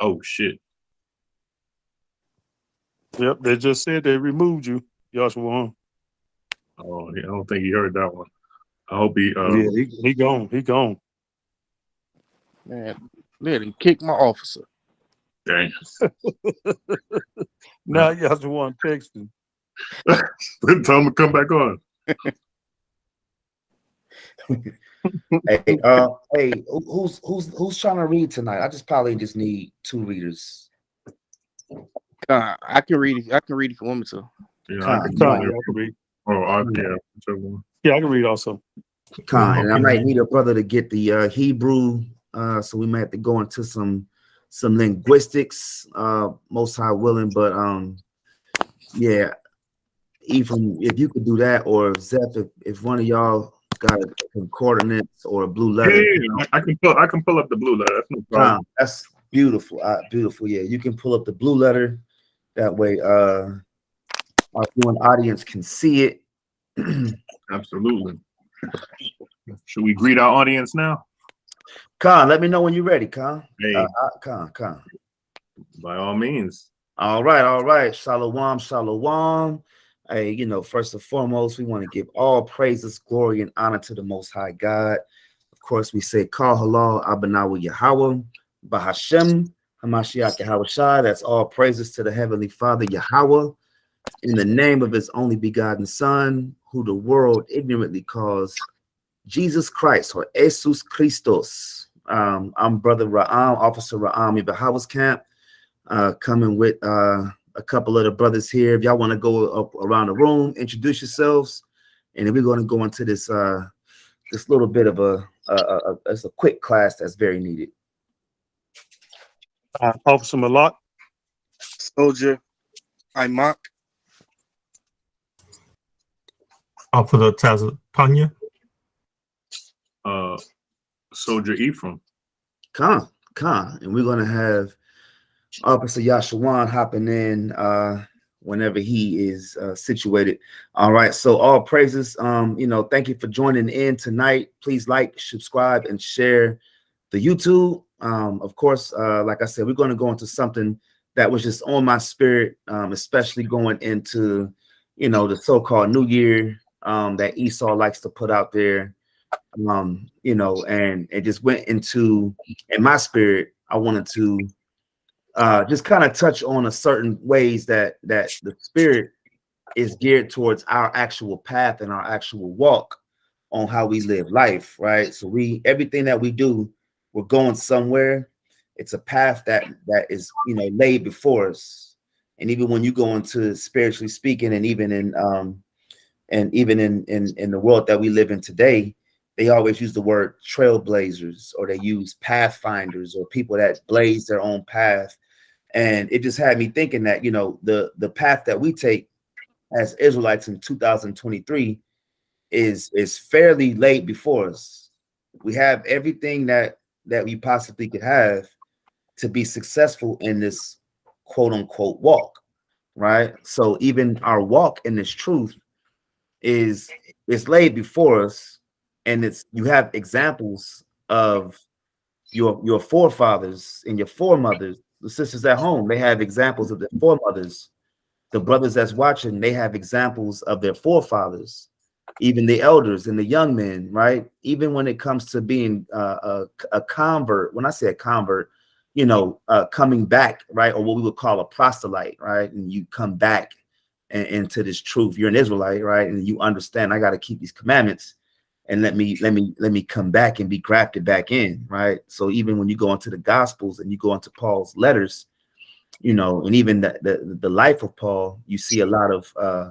Oh shit. Yep, they just said they removed you, Joshua. Oh, I don't think he heard that one. I hope he. Uh, yeah, he, he gone. He gone. Man, let him kick my officer. Dang. Now Joshua texting. Tell him to come back on. hey, uh, hey, who's who's who's trying to read tonight? I just probably just need two readers. Uh, I can read it. I can read it if you want me to. You know, Con, I can Con, yeah. I can read. Oh, I, yeah. Yeah, I can read also. Con, and I might need a brother to get the uh, Hebrew, uh, so we might have to go into some some linguistics, uh, most high willing. But um, yeah, Ephraim, if you could do that, or Zeph, if, if one of y'all got a concordance or a blue Yeah, letter, yeah, yeah. I I can pull. I can pull up the blue letter. That's no problem. That's beautiful, uh, beautiful. Yeah, you can pull up the blue letter. That way, uh, our viewing audience can see it. Absolutely. Should we greet our audience now? Con, let me know when you're ready, Con. Hey, Uh, uh, Con, Con. by all means. All right, all right. Shalom, shalom. Hey, you know, first and foremost, we want to give all praises, glory, and honor to the Most High God. Of course, we say, Kal halal, Abanawa Yahweh, Bahashem, Hamashiach Yahweh Shai. That's all praises to the Heavenly Father, Yahweh, in the name of His only begotten Son, who the world ignorantly calls Jesus Christ or Jesus Christos. Um, I'm Brother Ra'am, Officer Ra'am Ibahawa's camp uh, coming with uh, a couple of the brothers here. If y'all want to go up around the room, introduce yourselves, and then we're going to go into this uh, this little bit of a, a, a, a it's a quick class that's very needed. Uh, Officer Malak. Soldier, I mock. Officer Tazapanya. Uh, Soldier Ephraim. Come, come, and we're going to have Officer Yashawan hopping in uh, whenever he is uh, situated. All right, so all praises. Um, you know, thank you for joining in tonight. Please like, subscribe, and share the YouTube. Um, of course, uh, like I said, we're going to go into something that was just on my spirit, um, especially going into, you know, the so-called New Year um, that Esau likes to put out there. Um, you know, and it just went into in my spirit. I wanted to uh, just kind of touch on a certain ways that that the spirit is geared towards our actual path and our actual walk on how we live life, right? So we everything that we do, we're going somewhere. It's a path that that is you know laid before us, and even when you go into spiritually speaking, and even in um, and even in in in the world that we live in today, they always use the word trailblazers or they use pathfinders or people that blaze their own path and it just had me thinking that you know the the path that we take as israelites in 2023 is is fairly late before us. We have everything that that we possibly could have to be successful in this quote unquote walk right? So even our walk in this truth is is laid before us. And it's you have examples of your your forefathers and your foremothers the sisters at home they have examples of their foremothers. The brothers that's watching they have examples of their forefathers even the elders and the young men right? Even when it comes to being uh, a, a convert when i say a convert you know uh, coming back right? Or what we would call a proselyte right? And you come back into this truth. You're an israelite right? And you understand i got to keep these commandments and let me let me let me come back and be grafted back in right? So even when you go into the gospels and you go into paul's letters you know and even the the, the life of paul you see a lot of uh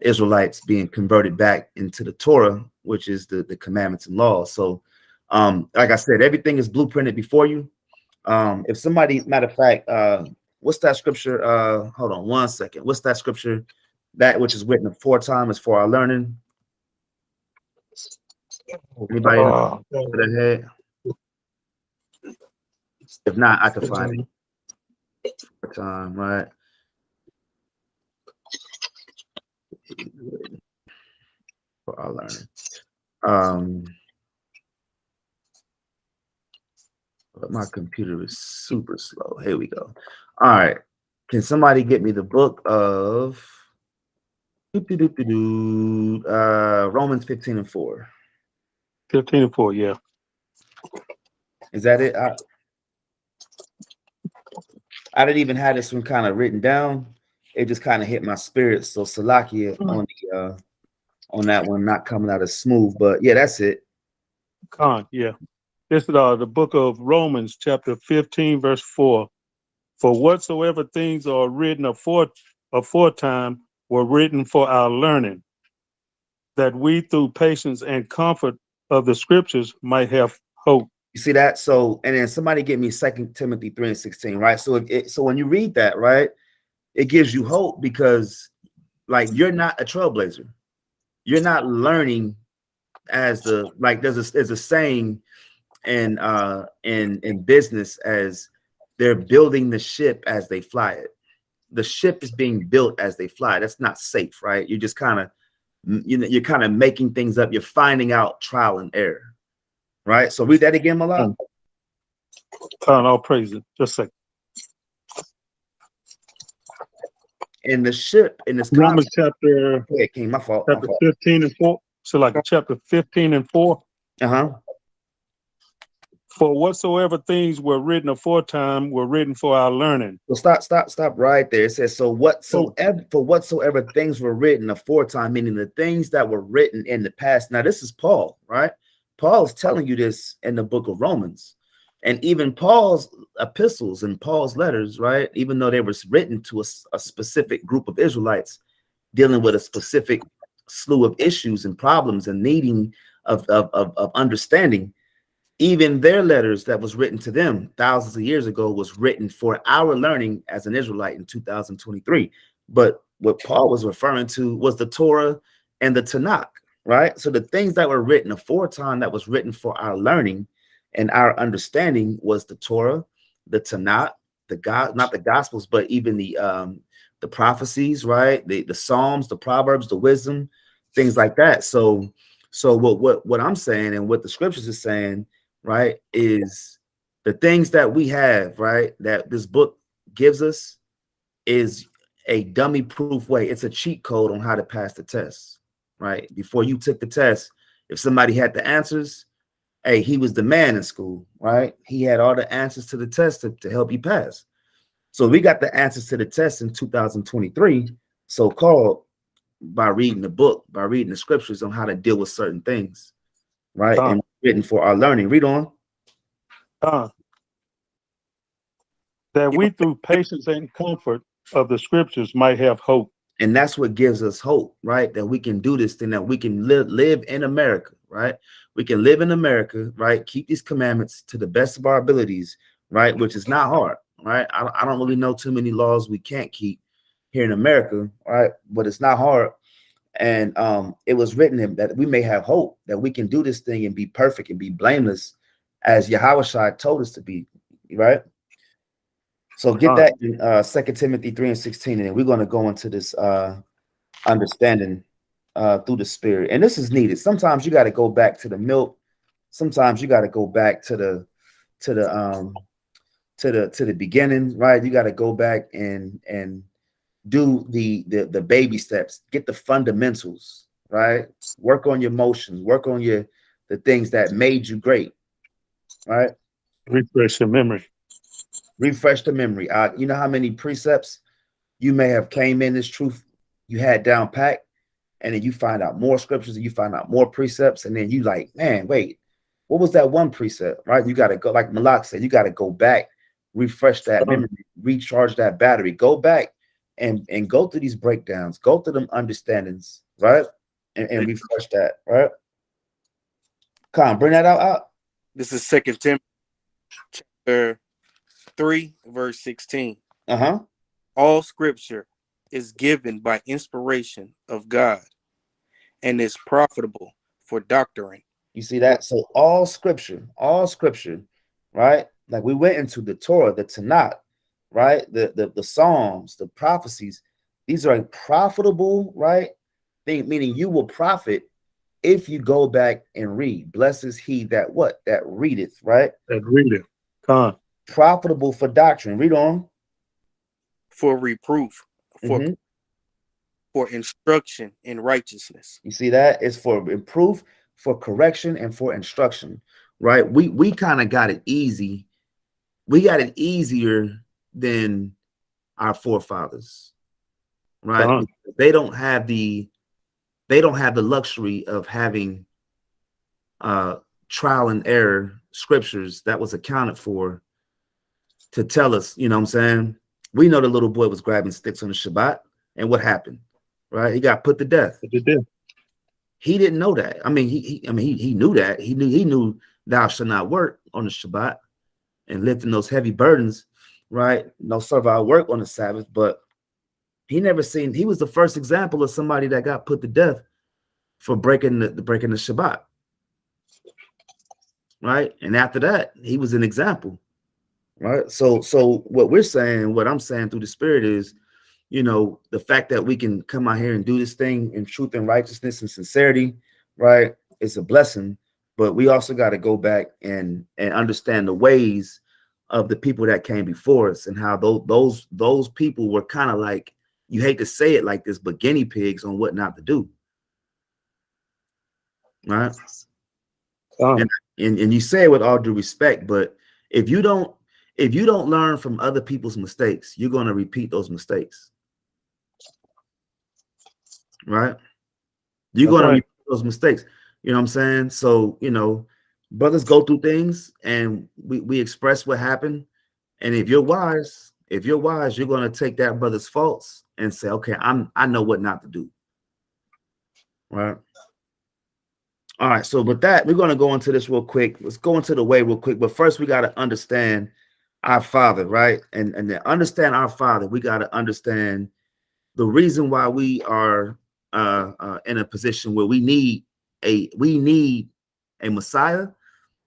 israelites being converted back into the torah which is the the commandments and laws. So um like i said everything is blueprinted before you. Um if somebody matter of fact uh what's that scripture? Uh hold on one second. What's that scripture? That which is written aforetime is for our learning Anybody know Uh, head? If not, I can find it. for Time, right? For our learning. Um. but my computer is super slow. Here we go. All right. Can somebody get me the book of uh, Romans 15 and 4? Fifteen and four, yeah. Is that it? I, I didn't even have this one kind of written down. It just kind of hit my spirit. So Salakia on the uh on that one, not coming out as smooth, but yeah, that's it. Con, yeah. This is uh, the book of Romans, chapter fifteen, verse four. For whatsoever things are written afore aforetime were written for our learning, that we through patience and comfort of the scriptures might have hope. You see that? So, and then somebody get me Second Timothy 3 and 16, right? So, it, so when you read that, right, it gives you hope because, like, you're not a trailblazer. You're not learning as the like. There's a there's a saying in uh in in business as they're building the ship as they fly it. The ship is being built as they fly. That's not safe, right? You're just kind of you know you're kind of making things up. You're finding out trial and error right? So read that again, Malak. Con, all praise it. Just a second. In the ship, in this Romans chapter, yeah, King, my fault. My chapter fault. fifteen and four. So like chapter fifteen and four. Uh-huh. For whatsoever things were written aforetime were written for our learning. So stop, stop, stop right there. It says, so whatsoever for whatsoever things were written aforetime, meaning the things that were written in the past. Now, this is Paul, right? Paul is telling you this in the book of Romans. And even Paul's epistles and Paul's letters, right? Even though they were written to a specific group of Israelites dealing with a specific slew of issues and problems and needing of, of, of, of understanding, even their letters that was written to them thousands of years ago was written for our learning as an Israelite in 2023. But what Paul was referring to was the Torah and the Tanakh, right? So the things that were written aforetime that was written for our learning and our understanding was the Torah, the Tanakh, the God, not the Gospels, but even the um the prophecies, right? The the Psalms, the Proverbs, the wisdom, things like that. So so what what what I'm saying and what the scriptures is saying, right, is the things that we have, right, that this book gives us is a dummy proof way. It's a cheat code on how to pass the test, right? Before you took the test, if somebody had the answers, hey, he was the man in school, right? He had all the answers to the test to, to help you pass. So we got the answers to the test in 2023, so called by reading the book, by reading the scriptures on how to deal with certain things, right? And written for our learning. Read on. Con. That we through patience and comfort of the scriptures might have hope. and that's what gives us hope right that we can do this thing that we can live live in america right we can live in america right keep these commandments to the best of our abilities right which is not hard right i, I don't really know too many laws we can't keep here in america right but it's not hard and um it was written in that we may have hope that we can do this thing and be perfect and be blameless as yahweh told us to be right so get Uh-huh. that in uh Second Timothy 3 and 16, and then we're gonna go into this uh understanding uh through the spirit. And this is needed. Sometimes you got to go back to the milk, sometimes you got to go back to the to the um to the to the beginning, right? You got to go back and and do the the the baby steps, get the fundamentals, right? Work on your emotions, work on your the things that made you great, right? Refresh your memory. refresh the memory. Uh, you know how many precepts you may have came in this truth you had down pat, and then you find out more scriptures and you find out more precepts, and then you like, man, wait, what was that one precept? Right? You got to go, like Malak said, you got to go back, refresh that memory, recharge that battery, go back and and go through these breakdowns, go through them understandings, right? And, and refresh that, right? Come bring that out, out. This is Second Timothy chapter three, verse sixteen. Uh-huh. All scripture is given by inspiration of God and is profitable for doctrine. You see that? So all scripture, all scripture, right? Like we went into the Torah, the Tanakh, right? The the, the Psalms, the prophecies. These are profitable, right? Thing meaning you will profit if you go back and read. Blessed is he that what? That readeth, right? That read it. Con. profitable for doctrine. Read on. for reproof, for Mhm. for instruction in righteousness. You see that? It's for improve, for correction, and for instruction. Right? We we kind of got it easy. We got it easier than our forefathers. Right? Uh-huh. They don't have the they don't have the luxury of having uh trial and error scriptures that was accounted for to tell us, you know what I'm saying? We know the little boy was grabbing sticks on the Shabbat, and what happened? Right? He got put to death he didn't know that. I mean, he, he I mean, he, he knew that. He knew he knew thou shalt not work on the Shabbat and lifting those heavy burdens, right? No servile work on the Sabbath, but he never seen. He was the first example of somebody that got put to death for breaking the, the breaking the Shabbat, right? And after that, he was an example, right? So, so what we're saying, what I'm saying through the Spirit is, you know, the fact that we can come out here and do this thing in truth and righteousness and sincerity, right? It's a blessing, but we also got to go back and and understand the ways of the people that came before us and how those those those people were kind of like you hate to say it like this, but guinea pigs on what not to do, right? Con. and and you say it with all due respect, but if you don't if you don't learn from other people's mistakes, you're going to repeat those mistakes. Right? You're going to right. repeat those mistakes. You know what I'm saying? So, you know, brothers go through things and we, we express what happened. And if you're wise, if you're wise, you're going to take that brother's faults and say, okay, I'm I know what not to do. Right. All right, so with that, we're going to go into this real quick. Let's go into the way real quick. But first, we got to understand our Father, right? And and to understand our Father, we got to understand the reason why we are uh, uh, in a position where we need a we need a Messiah,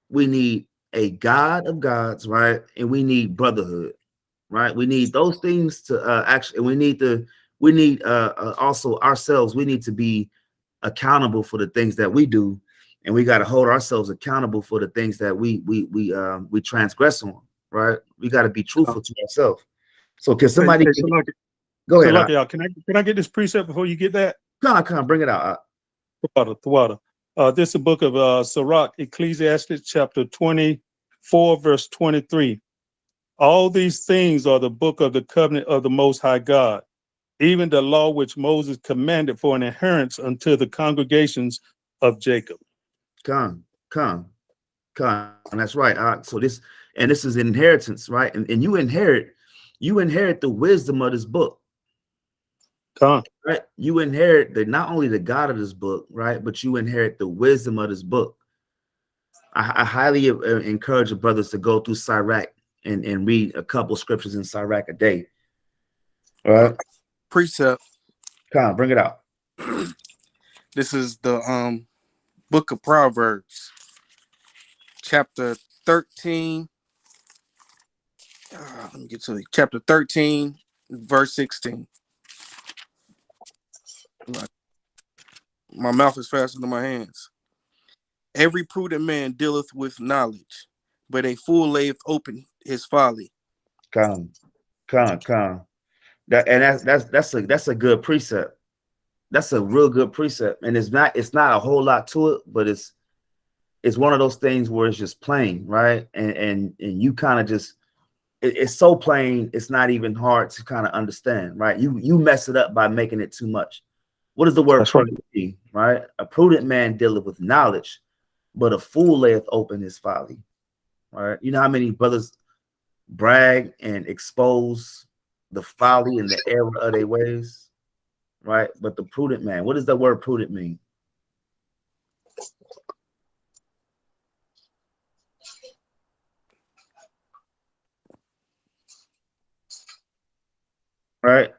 we need a God of gods, right? And we need brotherhood, right? We need those things to uh, actually. And we need to we need uh, uh, also ourselves. We need to be accountable for the things that we do and we got to hold ourselves accountable for the things that we we we um we transgress on right we got to be truthful to ourselves so can somebody Hey, hey, Salaki- go ahead Salaki, y'all, can I can I get this precept before you get that? come come on bring it out Thwada, Thwada. Uh, this is the book of uh, Sirach, Ecclesiastes, chapter 24, verse 23. All these things are the book of the covenant of the Most High God, even the law which Moses commanded for an inheritance unto the congregations of Jacob. come come come and that's right uh, so this and this is inheritance right and, and you inherit you inherit the wisdom of this book Con, right you inherit the not only the god of this book right but you inherit the wisdom of this book i, I highly uh, encourage the brothers to go through Sirach and and read a couple scriptures in Sirach a day all right Precept. come on bring it out This is the um book of Proverbs, chapter 13. Uh, let me get to it. Chapter 13, verse 16. My- My mouth is faster than my hands. Every prudent man dealeth with knowledge, but a fool layeth open his folly. come come come that and that's that's that's a that's a good precept. That's a real good precept. And it's not it's not a whole lot to it but it's it's one of those things where it's just plain right? And and and you kind of just it- it's so plain it's not even hard to kind of understand right? You you mess it up by making it too much what does the word right. prudent mean, right a prudent man dealeth with knowledge but a fool layeth open his folly right you know how many brothers brag and expose the folly and the error of their ways, right? But the prudent man, what does the word prudent mean? Right?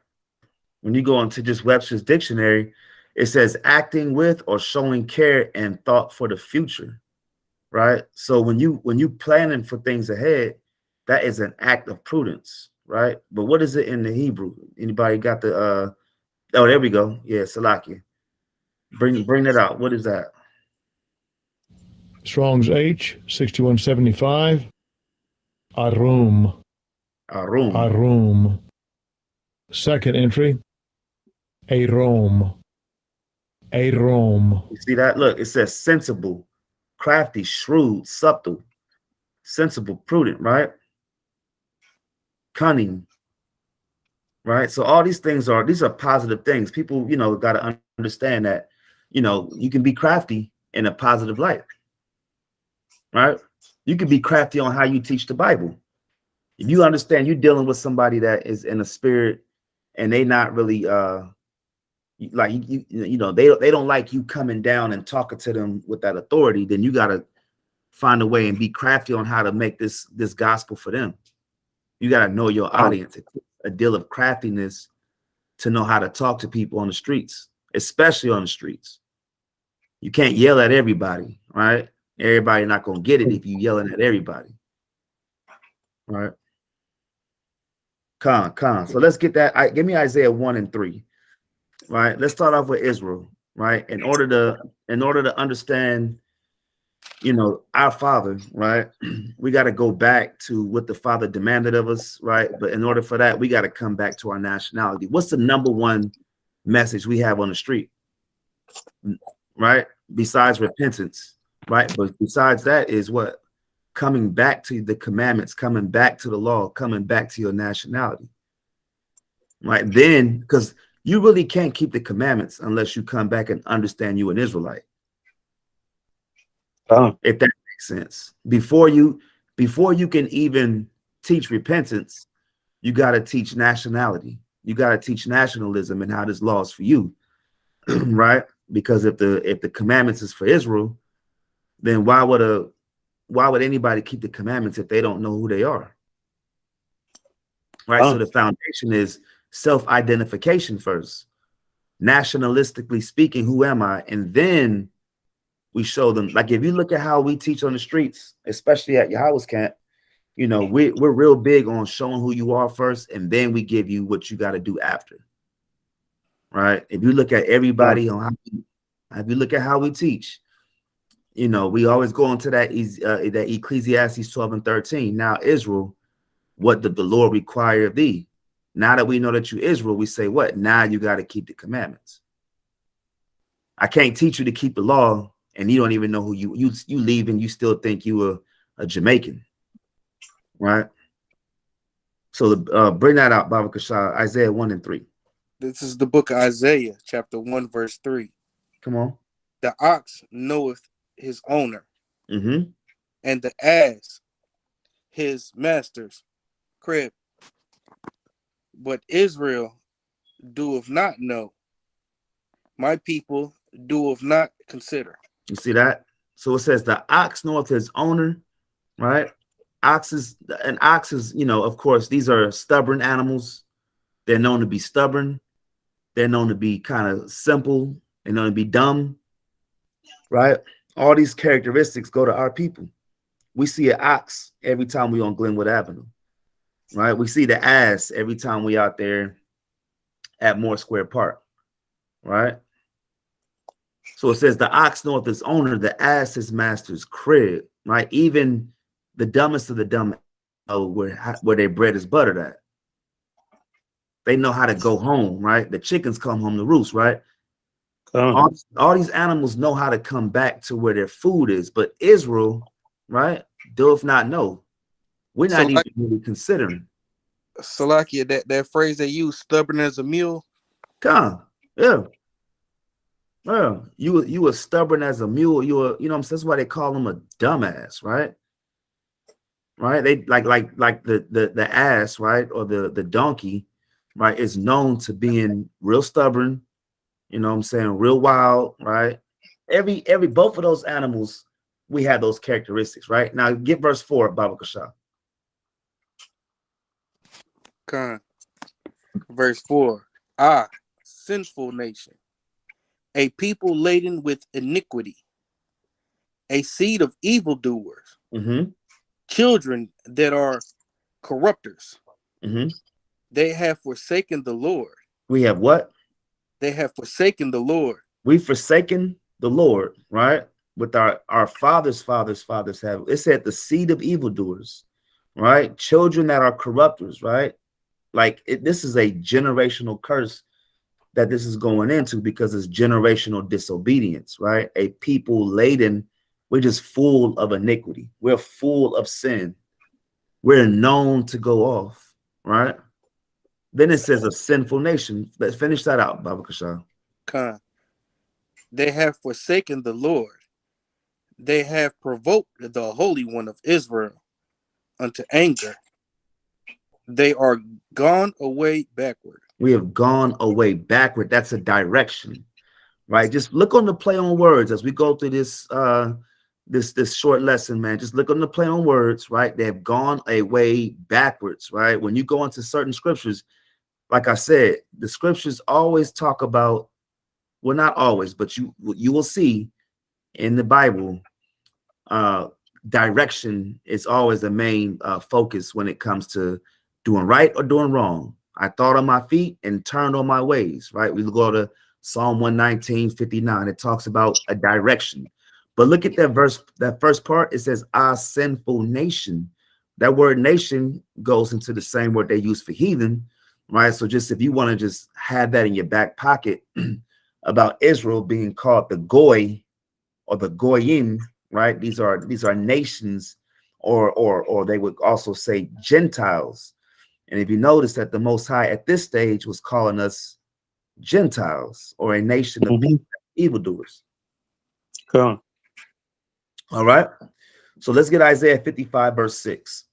When you go into just Webster's dictionary, it says acting with or showing care and thought for the future. Right? So when you when you planning for things ahead, that is an act of prudence, right? But what is it in the Hebrew? Anybody got the uh oh there we go. Yeah, Salakia. Bring bring that out. What is that? Strong's H, 6175. Arum, Arum. Arum. Second entry, Arom, Arom. You see that? Look, it says sensible, crafty, shrewd, subtle, sensible, prudent, right? Cunning, right? So all these things are these are positive things. People, you know, got to understand that, you know, you can be crafty in a positive light, right? You can be crafty on how you teach the Bible. If you understand you're dealing with somebody that is in a spirit and they not really uh like you, you you know they they don't like you coming down and talking to them with that authority then you got to find a way and be crafty on how to make this this gospel for them. You got to know your oh. audience a deal of craftiness to know how to talk to people on the streets especially on the streets. You can't yell at everybody right? Everybody not gonna get it if you yelling at everybody right? Con con. So let's get that I, give me isaiah 1 and 3 right? Let's start off with israel right? In order to in order to understand you know our father right? We got to go back to what the father demanded of us right? But in order for that we got to come back to our nationality. What's the number one message we have on the street? Right? Besides repentance right? But besides that is what? Coming back to the commandments coming back to the law coming back to your nationality. Right? Then because you really can't keep the commandments unless you come back and understand you an Israelite. Con. If that makes sense. Before you before you can even teach repentance, you got to teach nationality. You got to teach nationalism and how this law is for you. right? Because if the if the commandments is for Israel, then why would a why would anybody keep the commandments if they don't know who they are? Right? So oh. the foundation is self-identification first. Nationalistically speaking who am i? And then we show them like if you look at how we teach on the streets especially at Yahweh's camp you know we, we're real big on showing who you are first and then we give you what you got to do after right? If you look at everybody on how we, if you look at how we teach you know we always go into that uh, that ecclesiastes 12 and 13 now israel what did the lord require of thee now that we know that you Israel, we say what? Now you got to keep the commandments. I can't teach you to keep the law, and you don't even know who you you you leave and you still think you were a Jamaican, right? So the, uh, bring that out, Baba Kashah, Isaiah one and three. This is the book of Isaiah, chapter 1, verse 3. Come on. The ox knoweth his owner, Mm-hmm. and the ass his master's crib. But Israel doeth not know. My people doeth not consider. You see that? So it says the ox knoweth his owner, right? Oxes and oxes, you know, of course, these are stubborn animals. They're known to be stubborn. They're known to be kind of simple. They're known to be dumb, right? All these characteristics go to our people. We see an ox every time we on Glenwood Avenue, right? We see the ass every time we out there at Moore Square Park, right? So it says the ox knoweth his owner, the ass his master's crib, right? Even the dumbest of the dumb know where where their bread is buttered at. They know how to go home, right? The chickens come home to roost, right? Con. All, all these animals know how to come back to where their food is, but Israel, right, doth not know. We're So not even really considering. Salakia, that, that phrase they use, stubborn as a mule. Come, yeah. Yeah, you were you were stubborn as a mule. You were, you know, what I'm saying? that's why they call him a dumbass, right? Right? They like like like the the the ass, right, or the the donkey, right, is known to being real stubborn. You know, what I'm saying real wild, right? Every every both of those animals, we have those characteristics, right? Now get verse four, Baba Kasha. Con. Verse 4 Ah, sinful nation, a people laden with iniquity, a seed of evildoers, Mm-hmm. children that are corrupters. Mm-hmm. They have forsaken the Lord. We have what? They have forsaken the Lord. we've forsaken the Lord, right? With our our fathers, fathers, fathers have it said the seed of evildoers, right? Children that are corrupters, right? Like it, this is a generational curse that this is going into because it's generational disobedience, right? A people laden, we're just full of iniquity. We're full of sin. We're known to go off, right? Then it says a sinful nation. Let's finish that out, Baba Kashan. They have forsaken the Lord. They have provoked the Holy One of Israel unto anger. They are gone away backward. We have gone away backward. That's a direction, right? Just look on the play on words as we go through this uh this this short lesson, man. Just look on the play on words, right? They have gone away backwards, right? When you go into certain scriptures, like I said, the scriptures always talk about, well, not always, but you you will see in the Bible, uh, direction is always the main uh, focus when it comes to doing right or doing wrong. I thought on my feet and turned on my ways, right? We go to Psalm 119, 59. It talks about a direction. But look at that verse, that first part, it says, our sinful nation. That word nation goes into the same word they use for heathen, right? So just if you want to just have that in your back pocket about Israel being called the Goy or the Goyim, right? These are these are nations, or or or they would also say Gentiles. And if you notice that the Most High at this stage was calling us Gentiles or a nation of Mhm. evildoers. Khan. All right. So let's get Isaiah 55, verse 6.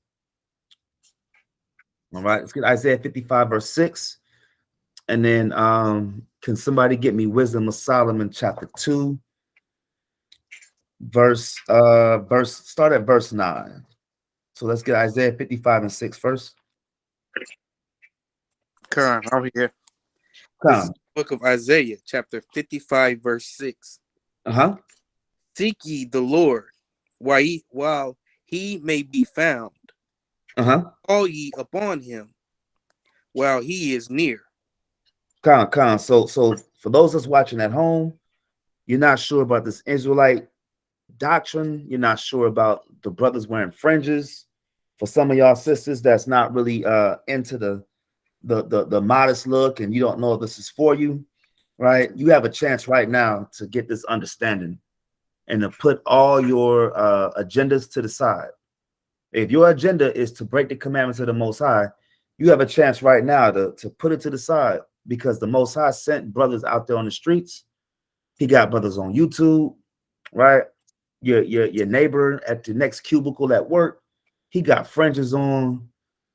All right, let's get Isaiah 55, verse 6. And then um, can somebody get me wisdom of Solomon chapter 2? Verse uh verse start at verse 9. So let's get Isaiah 55 and 6 first. Khan, I'm here. Come. Book of Isaiah, chapter 55, verse 6. Uh-huh. Seek ye the Lord while he, while he may be found. Uh-huh. Call ye upon him while he is near. Con, con. So, so for those that's watching at home, you're not sure about this Israelite doctrine. You're not sure about the brothers wearing fringes. For some of y'all sisters, that's not really uh into the the the, the modest look, and you don't know if this is for you, right? You have a chance right now to get this understanding and to put all your uh agendas to the side. If your agenda is to break the commandments of the Most High, you have a chance right now to, to put it to the side because the Most High sent brothers out there on the streets. He got brothers on YouTube, right? Your your your neighbor at the next cubicle at work, he got fringes on,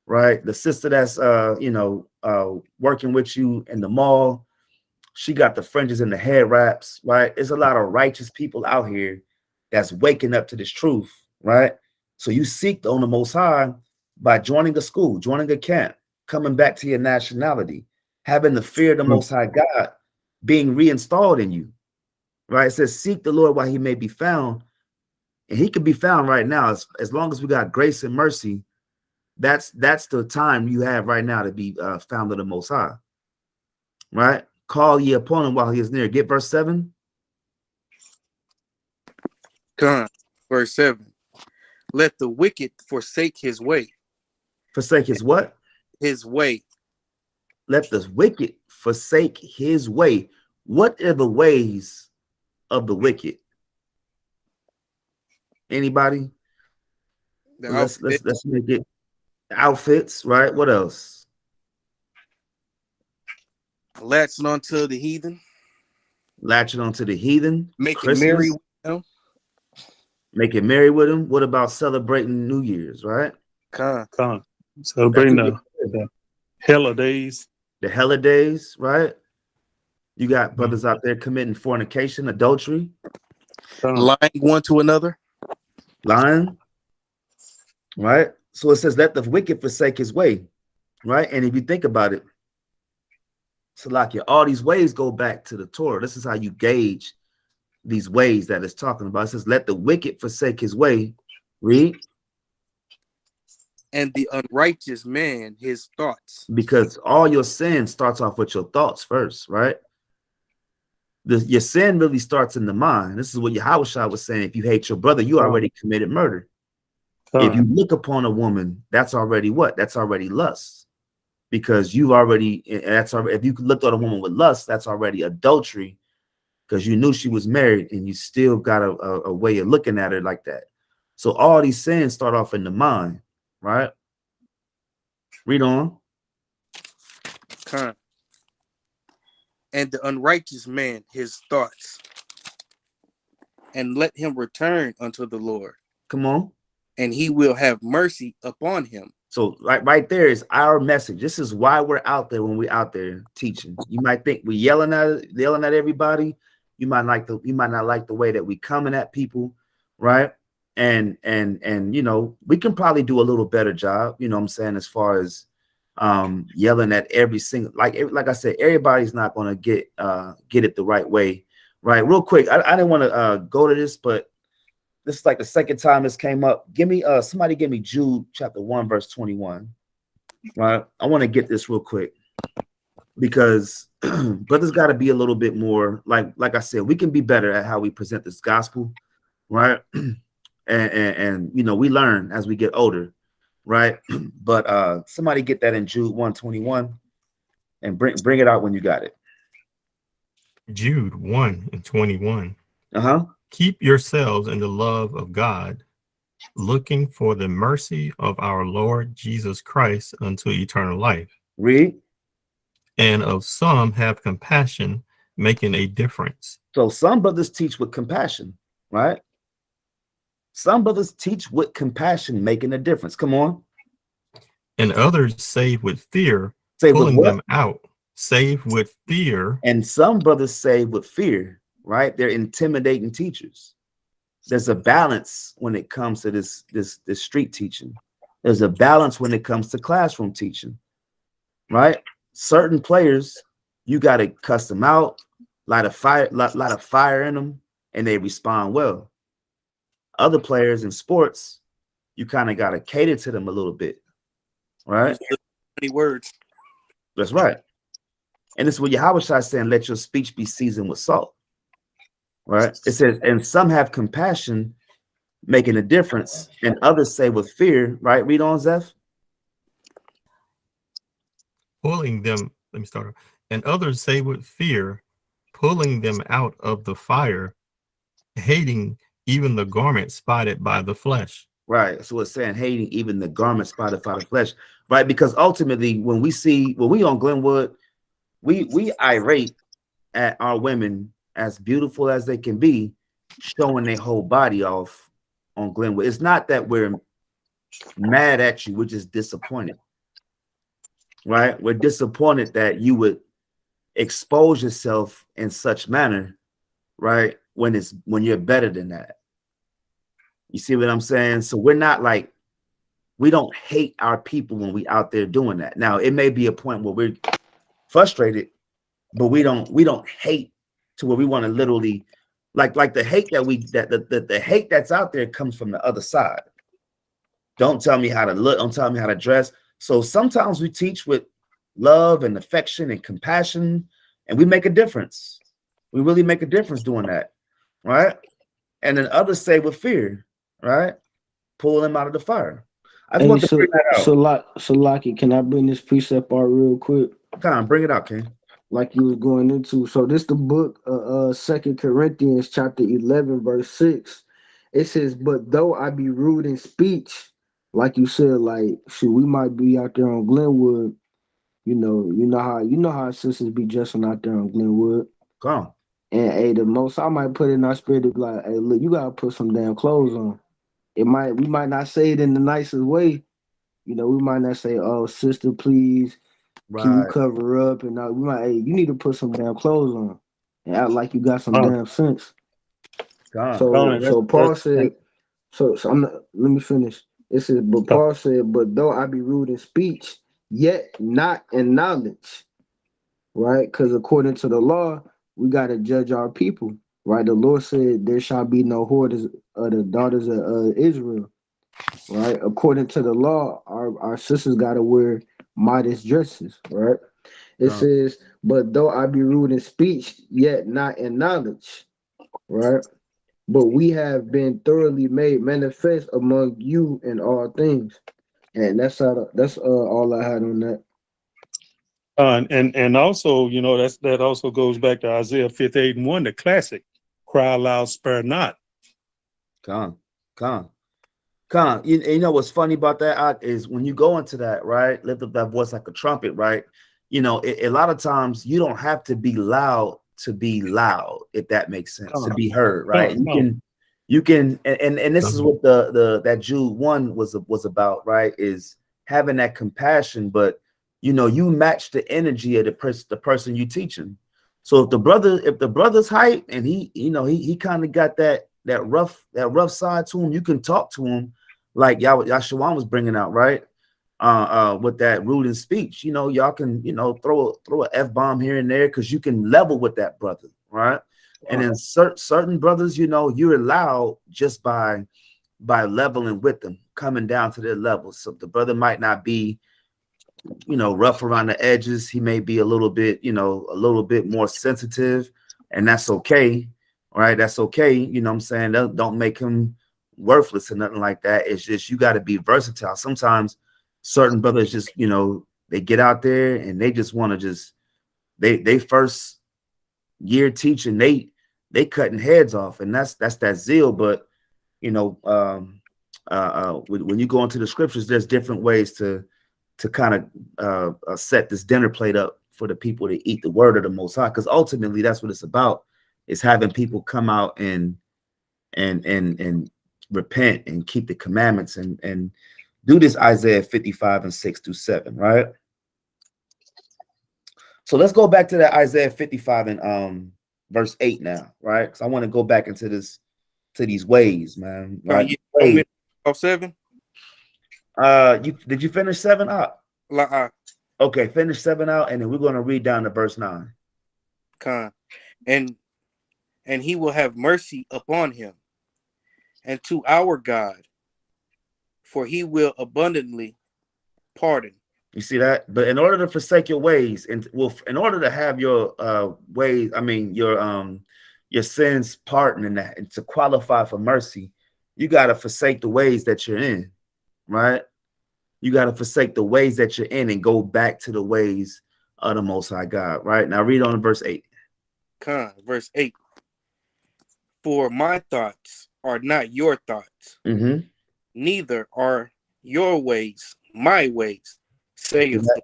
right? The sister that's uh you know uh working with you in the mall, she got the fringes and the hair wraps, right? There's a lot of righteous people out here that's waking up to this truth, right? So you seek on the Most High by joining a school, joining a camp, coming back to your nationality, having the fear of the Mm. Most High God being reinstalled in you. Right? It says, Seek the Lord while he may be found. And he can be found right now. As, as long as we got grace and mercy, that's that's the time you have right now to be uh, found of the Most High. Right? Call ye upon him while he is near. Get verse 7. come verse 7. Let the wicked forsake his way, Forsake his what? his way. Let the wicked forsake his way. What are the ways of the wicked? Anybody? The let's let's let's make it outfits, right? What else? latching onto the heathen, Latching onto the heathen, making Christmas, merry with them. making merry with them. What about celebrating New Year's, right? Khan, Khan. Celebrating That's the, what the holidays. The holidays, right? You Mm-hmm. got brothers out there committing fornication, adultery, lying one to another. Lying, right? So it says, "Let the wicked forsake his way," right? And if you think about it, Salakia, all these ways go back to the Torah. This is how you gauge these ways that it's talking about. It says, "Let the wicked forsake his way." Read, and the unrighteous man his thoughts. because all your sin starts off with your thoughts first, right? The, your sin really starts in the mind. This is what Yahweh was saying. If you hate your brother, you already committed murder. If you look upon a woman, that's already what? That's already lust. Because you've already that's already if you looked at a woman with lust, that's already adultery because you knew she was married and you still got a, a, a way of looking at her like that. So all these sins start off in the mind, right? Read on. Con. And the unrighteous man his thoughts, and let him return unto the Lord, Come on. and he will have mercy upon him. So right, right there is our message. This is why we're out there when we're out there teaching. You might think we're yelling at yelling at everybody. You might like the you might not like the way that we coming at people, right? And and and you know, we can probably do a little better job, you know what I'm saying, as far as um yelling at every single like like I said, everybody's not gonna get uh get it the right way. Right, real quick. I, I didn't want to uh go to this, but this is like the second time this came up. Give me uh somebody give me Jude chapter 1 verse 21. Right? I want to get this real quick because brothers got to be a little bit more like like I said, we can be better at how we present this gospel, right? and, and and you know, we learn as we get older, right? but uh somebody get that in Jude 121 and bring bring it out when you got it. Jude 1 and 21. Uh-huh. Keep yourselves in the love of God, looking for the mercy of our Lord Jesus Christ unto eternal life. Read. And of some have compassion, making a difference. So some brothers teach with compassion, right? Some brothers teach with compassion, making a difference. Come on. And others save with fear, Say pulling what? them out. Save with fear, And some brothers say with fear, right? They're intimidating teachers. There's a balance when it comes to this this this street teaching. There's a balance when it comes to classroom teaching, right? Certain players, you got to cuss them out, light a fire, lot, lot of fire in them, and they respond well. Other players in sports, you kind of got to cater to them a little bit, right? Many words. That's right. And it's what Yahweh Shai saying, let your speech be seasoned with salt. Right? It says, and some have compassion, making a difference, and others say with fear, right? Read on, Zeph. pulling them. Let me start. over. And others say with fear, pulling them out of the fire, hating even the garment spotted by the flesh. Right. So it's saying hating even the garment spotted by the flesh, right? Because ultimately, when we see when we on Glenwood, we we irate at our women as beautiful as they can be, showing their whole body off on Glenwood. It's not that we're mad at you, we're just disappointed. Right? We're disappointed that you would expose yourself in such manner, right? When it's when you're better than that. You see what I'm saying? So we're not like we don't hate our people when we out there doing that. Now it may be a point where we're frustrated, but we don't we don't hate to where we want to literally like like the hate that we that the, the, the hate that's out there comes from the other side. Don't tell me how to look, don't tell me how to dress. So sometimes we teach with love and affection and compassion, and we make a difference. We really make a difference doing that, right? And then others say with fear, right? Pull them out of the fire. I just Hey, want to so, bring that out. so, like, so, Lucky, can I bring this precept out real quick? Come on, bring it out, King. Like you was going into. So, this the book, uh, uh, Second Corinthians, chapter eleven, verse six. It says, "But though I be rude in speech, like you said, like, shoot, we might be out there on Glenwood. You know, you know how you know how sisters be dressing out there on Glenwood." Come on. And hey, the Most High might put in our spirit to be like, hey, look, you gotta put some damn clothes on. It might we might not say it in the nicest way. You know, we might not say, oh, sister, please, can you Right. cover up? And uh, we might, hey, you need to put some damn clothes on and act like you got some Oh. damn sense. On. So, so Paul said, so, so I'm not, let me finish. It says, but Paul said, but though I be rude in speech, yet not in knowledge, right? Because according to the law, we got to judge our people, right? The Lord said, there shall be no whores of the daughters of uh, Israel, right? According to the law, our, our sisters got to wear modest dresses, right? It says, but though I be rude in speech, yet not in knowledge, right? but we have been thoroughly made manifest among you in all things. And that's how that's uh all I had on that. Uh, and and also, you know, that's that also goes back to Isaiah 58 and 1, the classic. Cry aloud, spare not. Come, come, come. You, you know what's funny about that is when you go into that, right? Lift up that voice like a trumpet, right? You know, it, a lot of times you don't have to be loud to be loud, if that makes sense, to Come. be heard, right? You come. can, you can, and and, and this is what the the that Jude one was was about, right? Is having that compassion, but you know, you match the energy of the person the person you teaching. So if the brother, if the brother's hype and he, you know, he he kind of got that that rough that rough side to him, you can talk to him like y'all, Yashawan was bringing out, right? Uh, uh, with that rude in speech, you know, y'all can, you know, throw a throw a f bomb here and there because you can level with that brother, right? And then certain certain brothers, you know, you're allowed just by by leveling with them, coming down to their level. So the brother might not be, you know, rough around the edges. He may be a little bit, you know, a little bit more sensitive, and that's okay, right? That's okay. You know what I'm saying? Don't, make him worthless or nothing like that. It's just you got to be versatile. Sometimes certain brothers just, you know, they get out there and they just want to just they they first year teaching, they they cutting heads off, and that's that's that zeal. But you know, um uh, uh when you go into the scriptures, there's different ways to to kind of uh, uh set this dinner plate up for the people to eat the word of the most high because ultimately that's what it's about is having people come out and and and and repent and keep the commandments and and do this Isaiah 55 and 6 through 7, right? So let's go back to that Isaiah 55 and um verse 8 now, right? Because I want to go back into this to these ways, man. Right? Ways. off seven. Uh you did you finish seven up? La uh, Okay, finish seven out, and then we're gonna read down to verse nine. Khan, and and he will have mercy upon him, and to our God, for he will abundantly pardon. You see that? But in order to forsake your ways, and well, in order to have your uh ways, I mean your um your sins pardoned and that, and to qualify for mercy, you gotta forsake the ways that you're in, right? You gotta forsake the ways that you're in and go back to the ways of the Most High God, right? Now read on to verse eight. Khan, verse eight. For my thoughts are not your thoughts, Mm-hmm. neither are your ways my ways, saith the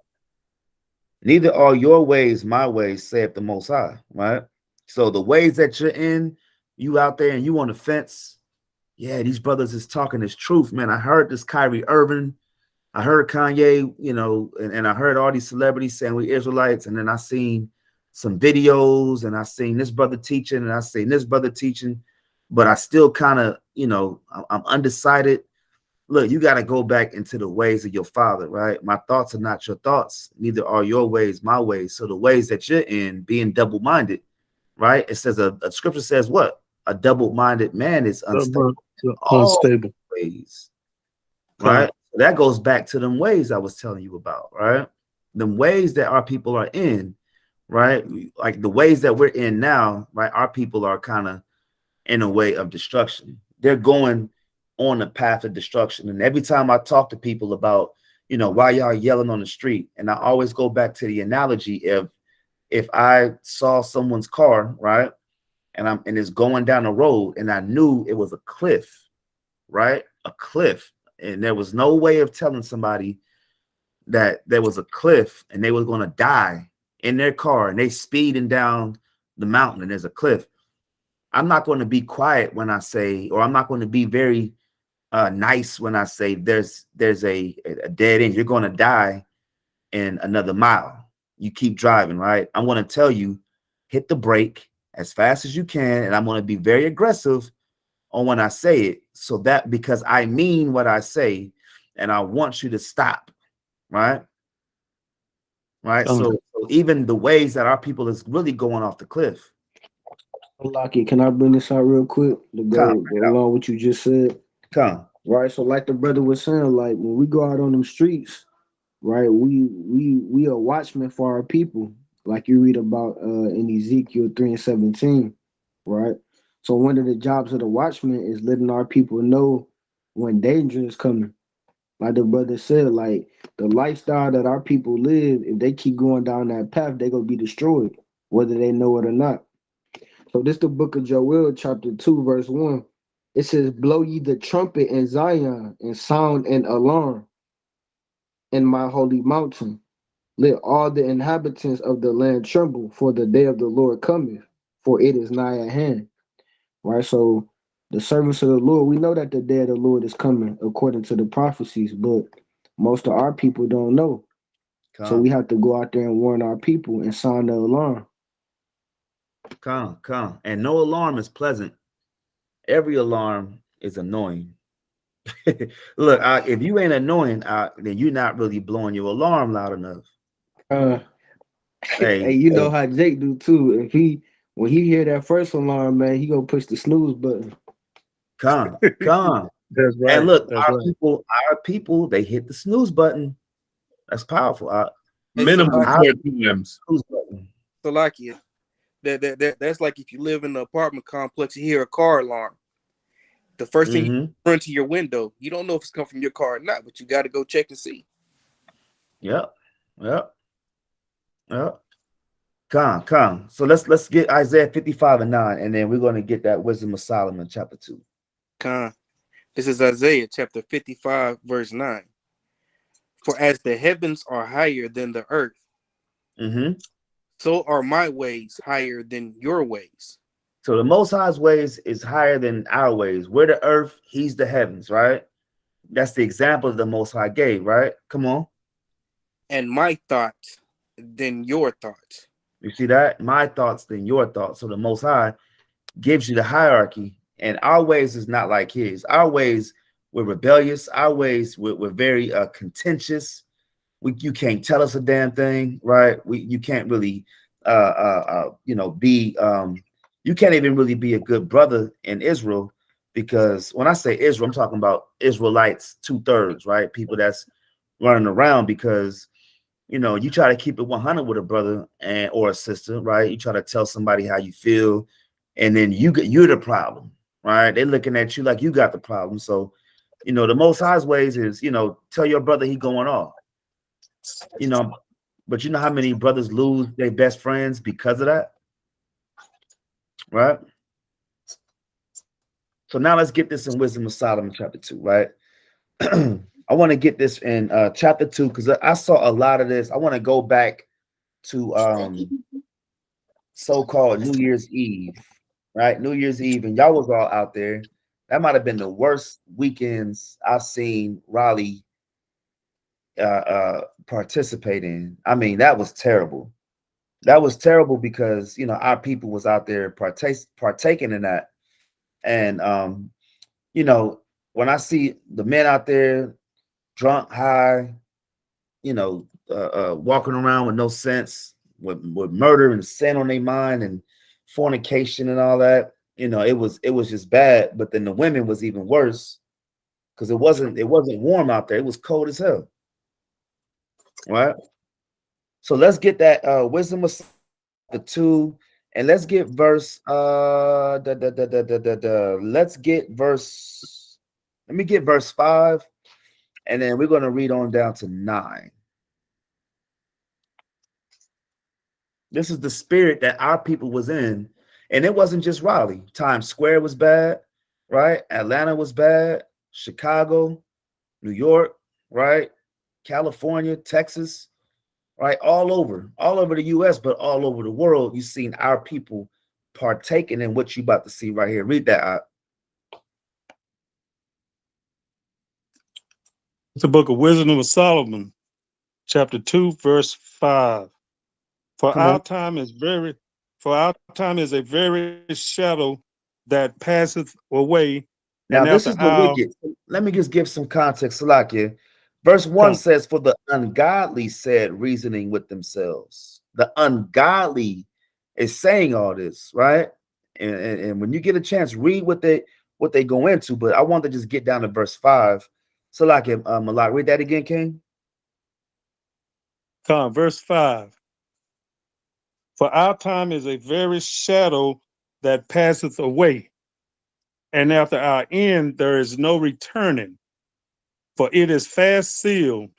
Neither are your ways my ways, saith the Most High, right? So the ways that you're in, you out there and you on the fence, yeah, these brothers is talking this truth, man. I heard this Kyrie Irving, I heard Kanye, you know, and, and I heard all these celebrities saying we Israelites, and then I seen some videos and I seen this brother teaching and I seen this brother teaching, but I still kind of, you know, I'm, undecided. Look, you got to go back into the ways of your father, right? My thoughts are not your thoughts, neither are your ways my ways. So the ways that you're in, being double-minded, right? It says a, a scripture says what? A double-minded man is unstable Unstable. ways, right? That goes back to them ways I was telling you about, right? Them ways that our people are in, right? Like the ways that we're in now, right? Our people are kind of in a way of destruction. They're going on the path of destruction. And every time I talk to people about, you know, why y'all yelling on the street, and I always go back to the analogy if if I saw someone's car, right? And I'm and it's going down the road and I knew it was a cliff, right? A cliff. And there was no way of telling somebody that there was a cliff and they were going to die in their car and they speeding down the mountain and there's a cliff. I'm not going to be quiet when I say, or I'm not going to be very uh, nice when I say there's there's a, a dead end. You're going to die in another mile. You keep driving, right? I'm going to tell you, hit the brake as fast as you can, and I'm going to be very aggressive on when I say it, so that because I mean what I say, and I want you to stop, right? Right. Um, so, so even the ways that our people is really going off the cliff. Lucky, can I bring this out real quick to go, Come, go along with what you just said? Come. Right. So like the brother was saying, like when we go out on them streets, right, we we we are watchmen for our people, like you read about uh in Ezekiel 3 and 17, right? So one of the jobs of the watchman is letting our people know when danger is coming. Like the brother said, like the lifestyle that our people live, if they keep going down that path, they're gonna be destroyed, whether they know it or not. So this the book of Joel, chapter 2, verse 1. It says, Blow ye the trumpet in Zion and sound an alarm in my holy mountain. Let all the inhabitants of the land tremble, for the day of the Lord cometh, for it is nigh at hand. Right? So the servants of the Lord, we know that the day of the Lord is coming according to the prophecies, but most of our people don't know. So we have to go out there and warn our people and sound the alarm. come, come. And no alarm is pleasant. Every alarm is annoying. Look, uh, if you ain't annoying, uh, then you're not really blowing your alarm loud enough. Uh, Hey, hey, you know how Jake do too. If he when he hear that first alarm, man, he gonna push the snooze button. Come, come. That's right. And look, That's our right. people, our people, they hit the snooze button. That's powerful. Uh, Hey, Minimum Salakia, four times. snooze button. Salakia, that, that, that, that's like if you live in an apartment complex, you hear a car alarm. The first thing you Mhm. run to your window, you don't know if it's come from your car or not, but you got to go check and see. Yep. Yep. Yep. Come, come. So let's let's get Isaiah 55 and 9, and then we're gonna get that wisdom of Solomon, chapter 2. Come. This is Isaiah chapter 55, verse 9. For as the heavens are higher than the earth, hmm so are my ways higher than your ways, So the most high's ways is higher than our ways. We're the earth, he's the heavens, right? That's the example the most high gave, right? Come on. and my thoughts than your thoughts. You see that? My thoughts than your thoughts. So the most high gives you the hierarchy, and our ways is not like his. Our ways we're rebellious, our ways we're, very uh contentious. We you can't tell us a damn thing, right? We you can't really uh uh, uh you know be um you can't even really be a good brother in Israel because when I say Israel, I'm talking about Israelites, two-thirds, right? People that's running around because you know, you try to keep it 100 with a brother and or a sister, right? You try to tell somebody how you feel, and then you get you're the problem, right? They're looking at you like you got the problem. So, you know, the most high's ways is, you know, tell your brother he going off, you know. But you know how many brothers lose their best friends because of that, right? So now let's get this in Wisdom of Solomon, chapter two, right? I want to get this in uh, chapter two because I saw a lot of this. I want to go back to um, so-called New Year's Eve, right? New Year's Eve, and y'all was all out there. That might have been the worst weekends I've seen Raleigh uh, uh, participate in. I mean, that was terrible. That was terrible because you know our people was out there partake partaking in that, and um, you know when I see the men out there drunk, high, you know, uh, uh, walking around with no sense, with, with murder and sin on their mind and fornication and all that. You know, it was it was just bad. But then the women was even worse because it wasn't it wasn't warm out there. It was cold as hell. Right. So let's get that uh wisdom of the two, and let's get verse uh da, da, da, da, da, da, da. let's get verse let me get verse five and then we're going to read on down to nine. This is the spirit that our people was in, and it wasn't just Raleigh. Times Square was bad, right? Atlanta was bad, Chicago, New York, right? California, Texas, right? All over, all over the U.S., but all over the world. You've seen our people partaking in what you about to see right here. Read that out. The book of Wisdom of Solomon, chapter 2, verse 5. For Come our on. time is very, for our time is a very shadow that passeth away. Now, and this after is the our- wicked. Let me just give some context, Salakia. Verse 1 Come. says, For the ungodly said, reasoning with themselves. The ungodly is saying all this, right? And, and, and when you get a chance, read what they what they go into. But I want to just get down to verse 5. Salakia, uh, Malak, read that again, King. Come, verse 5. For our time is a very shadow that passeth away, and after our end there is no returning. For it is fast sealed,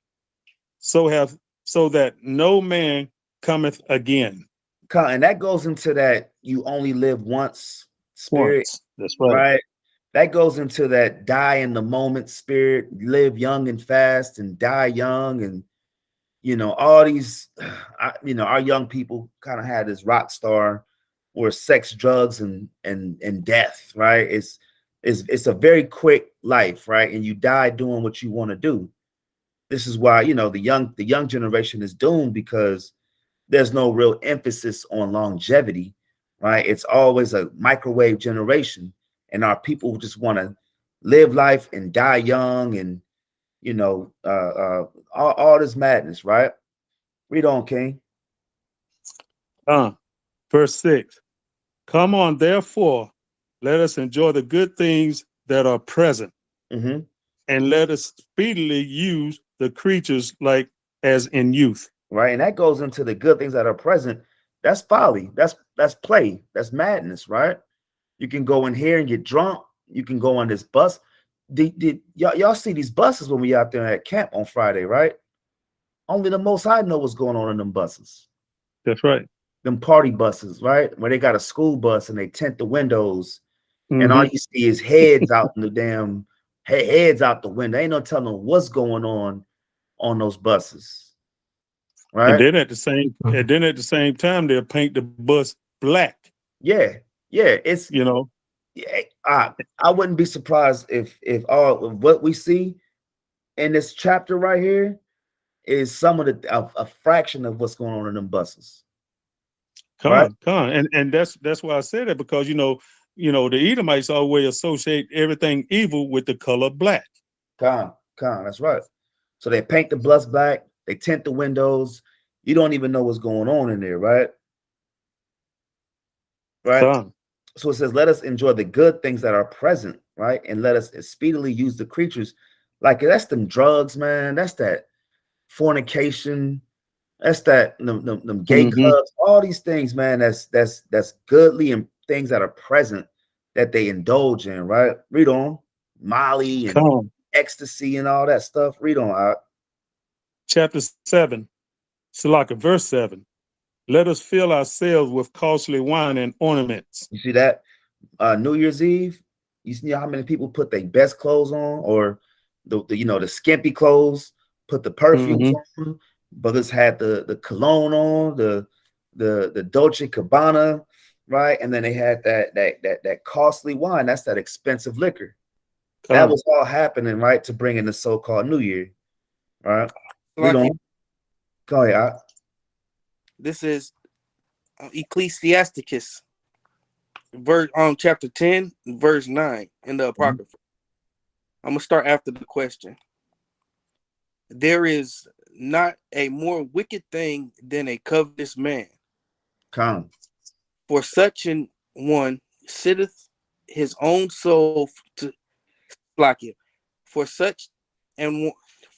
so have so that no man cometh again. Con, and that goes into that you only live once spirit, Once. That's right. right? That goes into that die in the moment spirit, live young and fast and die young and you know all these you know our young people kind of had this rock star or sex drugs and and and death right? It's it's it's a very quick life right? And you die doing what you want to do. This is why you know the young the young generation is doomed because there's no real emphasis on longevity right? It's always a microwave generation and our people just want to live life and die young and you know uh uh all, all this madness right? Read on king. Uh, verse 6 Come on, therefore, let us enjoy the good things that are present, hmm and let us speedily use the creatures like as in youth. right and that goes into the good things that are present. That's folly. That's that's play. That's madness right you can go in here and get drunk. You can go on this bus. Did, y'all, y'all see these buses when we out there at camp on friday right? Only the most I know what's going on in them buses. That's right. them party buses right? Where they got a school bus and they tint the windows. And all Mhm. you see is heads out in the damn heads out the window. Ain't no telling what's going on on those buses. Right? And then at the same, and then at the same time, they'll paint the bus black. Yeah, yeah, it's You know, yeah, I I wouldn't be surprised if if all of what we see in this chapter right here is some of the a, a fraction of what's going on in them buses. come Right. on, come on, and and that's that's why I said it because you know, you know, the Edomites always associate everything evil with the color black. Con, con, that's right. So they paint the bus black, they tint the windows. You don't even know what's going on in there, right? Right. Come. So it says, let us enjoy the good things that are present, right? And let us speedily use the creatures. Like that's them drugs, man. That's that fornication. That's that them, them, them gay Mhm. clubs, all these things, man. That's that's that's goodly and things that are present that they indulge in, right? Read on. Molly and Come. ecstasy and all that stuff. Read on. Chapter seven, Salaka, verse seven. Let us fill ourselves with costly wine and ornaments. You see that? Uh New Year's Eve. You see how many people put their best clothes on or the, the you know the skimpy clothes, put the perfumes on. Brothers had the the cologne on, the the the Dolce Cabana, right? And then they had that that that that costly wine. That's that expensive liquor. That Come. was all happening, right, to bring in the so-called New Year, right? Read Like, on. Go ahead. Ak. This is uh, Ecclesiasticus, verse um chapter 10, verse 9 in the Apocrypha. I'm gonna start after the question. There is not a more wicked thing than a covetous man, Come. for such an one sitteth his own soul to like it. For such and one-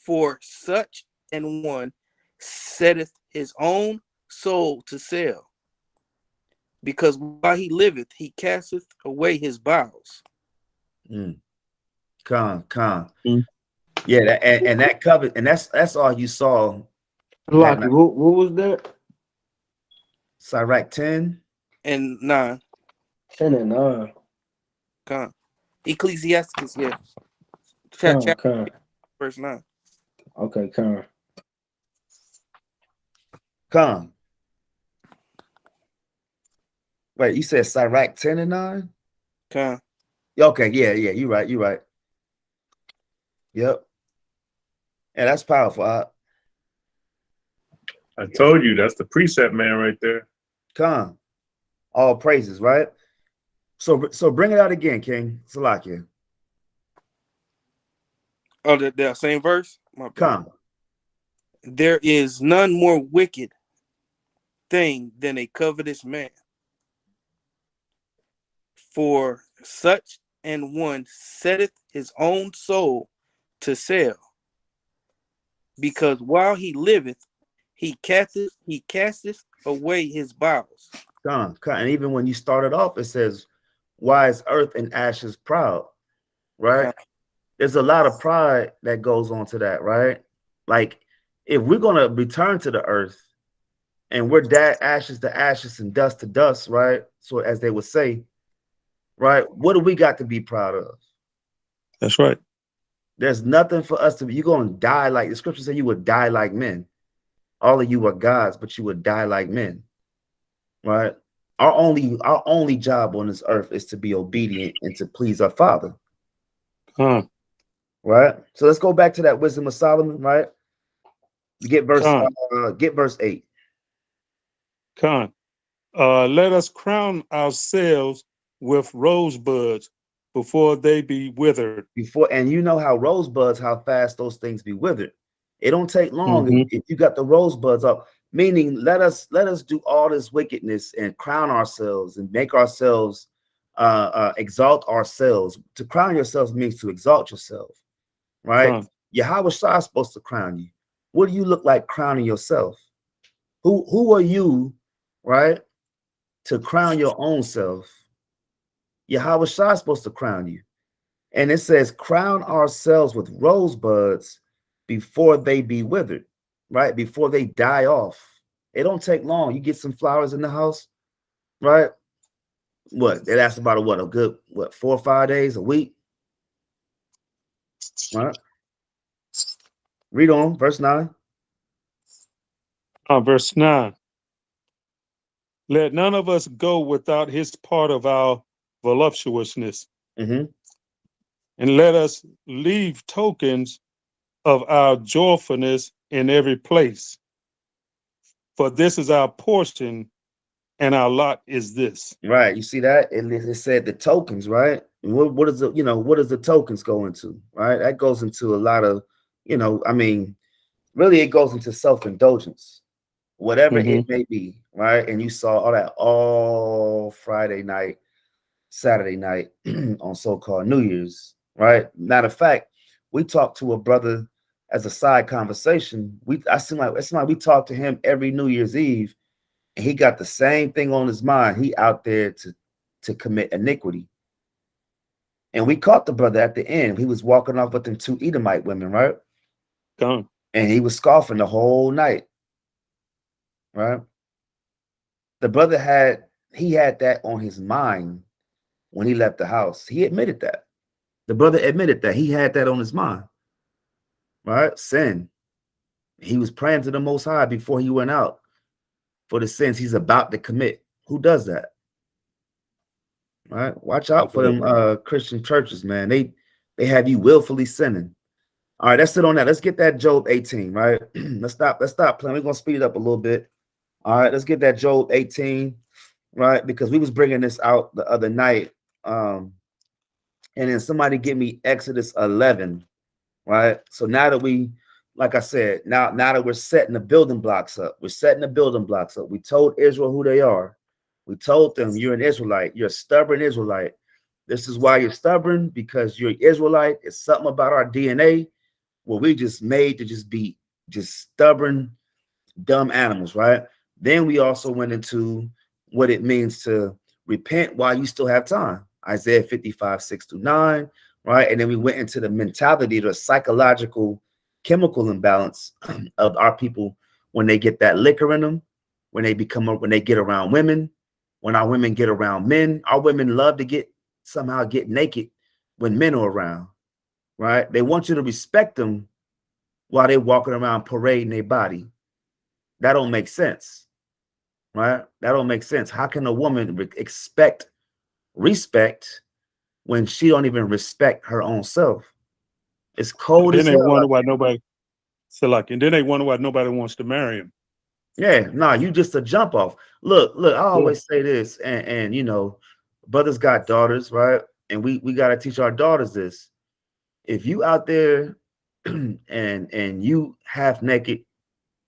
for such and one setteth his own soul to sell. Because while he liveth, he casteth away his bowels. Mm. Come, come. Mm. Yeah, that, and, and that covered, and that's that's all you saw. Lucky, what, what was that? Sirach 10. And nine, Ten and nine. come. Ecclesiasticus, yeah. Cha- Come, chapter come. verse nine. Okay, come. Come. Wait, you said Sirach 10 and 9? Come. Okay, yeah, yeah, you're right, you're right. Yep. Yeah, that's powerful. Uh, I told you that's the precept man right there. come. All praises, right? So so bring it out again, King. Salakia. Oh, the, the same verse? My. Come. There is none more wicked thing than a covetous man. For such an one setteth his own soul to sell. Because while he liveth, he casteth he casteth away his bowels. Come, come. And even when you started off, it says, Why is earth and ashes proud? Right? There's a lot of pride that goes on to that, right? Like if we're gonna return to the earth and we're da- ashes to ashes and dust to dust, right? So as they would say, right? What do we got to be proud of? That's right. There's nothing for us to be. You're gonna die like the scripture said you would die like men. All of you are gods, but you would die like men. Right? Our only our only job on this earth is to be obedient and to please our father. Con, Right? So let's go back to that wisdom of Solomon, right? Get verse uh, get verse eight. con. Uh, let us crown ourselves with rosebuds before they be withered. before and you know how rosebuds how fast those things be withered. It don't take long if- Mhm. if, you got the rosebuds up meaning let us let us do all this wickedness and crown ourselves and make ourselves uh, uh exalt ourselves. To crown yourselves means to exalt yourself right? Con, Yahawashi is supposed to crown you. What do you look like crowning yourself? Who who are you right to crown your own self Yahawashi is supposed to crown you and it says, crown ourselves with rosebuds before they be withered, right? Before they die off. It don't take long. You get some flowers in the house, right? What? It lasts about a what? A good what? Four or five days, a week, right? Read on verse nine. uh, verse 9. Let none of us go without his part of our voluptuousness, hmm and let us leave tokens of our joyfulness in every place. For this is our portion, and our lot is this. Right. You see that? It, it said the tokens, right? And what, what is the, you know, what does the tokens go into? Right. That goes into a lot of, you know, I mean, really it goes into self-indulgence, whatever it may be, right? And you saw all that all Friday night, Saturday night on so-called New Year's, right? Matter of fact, we talked to a brother as a side conversation. We I seem like it's like we talked to him every New Year's Eve and he got the same thing on his mind. He out there to to commit iniquity. And we caught the brother at the end. He was walking off with them two Edomite women, right? Gone. And he was scoffing the whole night. Right? The brother had he had that on his mind when he left the house. He admitted that. The brother admitted that he had that on his mind. Right? Sin. He was praying to the most high before he went out for the sins he's about to commit. Who does that? Right? Watch out for them uh Christian churches, man. They they have you willfully sinning. All right, let's sit on that. Let's get that Job 18, right? let's stop, let's stop playing. We're gonna speed it up a little bit. All right, let's get that Job 18, right? Because we was bringing this out the other night. Um, and then somebody give me Exodus 11, right? So now that we, like I said, now now that we're setting the building blocks up, we're setting the building blocks up. We told Israel who they are. We told them you're an Israelite, you're a stubborn Israelite. This is why you're stubborn because you're Israelite. It's something about our DNA where we just made to just be just stubborn, dumb animals, right? Then we also went into what it means to repent while you still have time. Isaiah 55, 6 to 9, right? And then we went into the mentality, the psychological chemical imbalance of our people when they get that liquor in them, when they become when they get around women, when our women get around men, our women love to get somehow get naked when men are around, right? They want you to respect them while they're walking around parading their body. That don't make sense, right? That don't make sense. How can a woman expect respect when she don't even respect her own self? It's cold then as they hell. wonder why nobody. So like, and then they wonder why nobody wants to marry him. Yeah, nah, you just a jump off. Look, look, I always say this, and, and you know, brothers got daughters, right? And we we gotta teach our daughters this. If you out there and and you half naked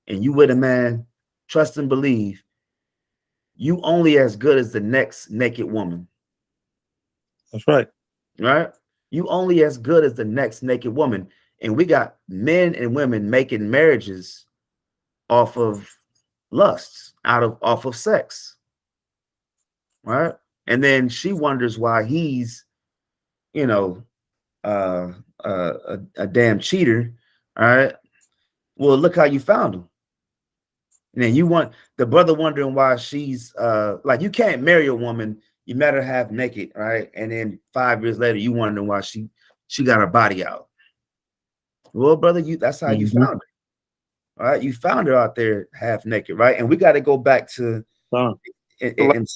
and you with a man, trust and believe, you only as good as the next naked woman, That's right. right? You only as good as the next naked woman. And we got men and women making marriages off of lusts, out of off of sex. Right? And then she wonders why he's, you know, uh, uh, a, a damn cheater. All right. Well, look how you found him. And then you want the brother wondering why she's uh like you can't marry a woman you met her half naked, right? And then five years later, you wondering why she she got her body out. Well, brother, you that's how you Mhm. found her. All right, you found her out there half naked, right? And we got to go back to Con. and, and- and-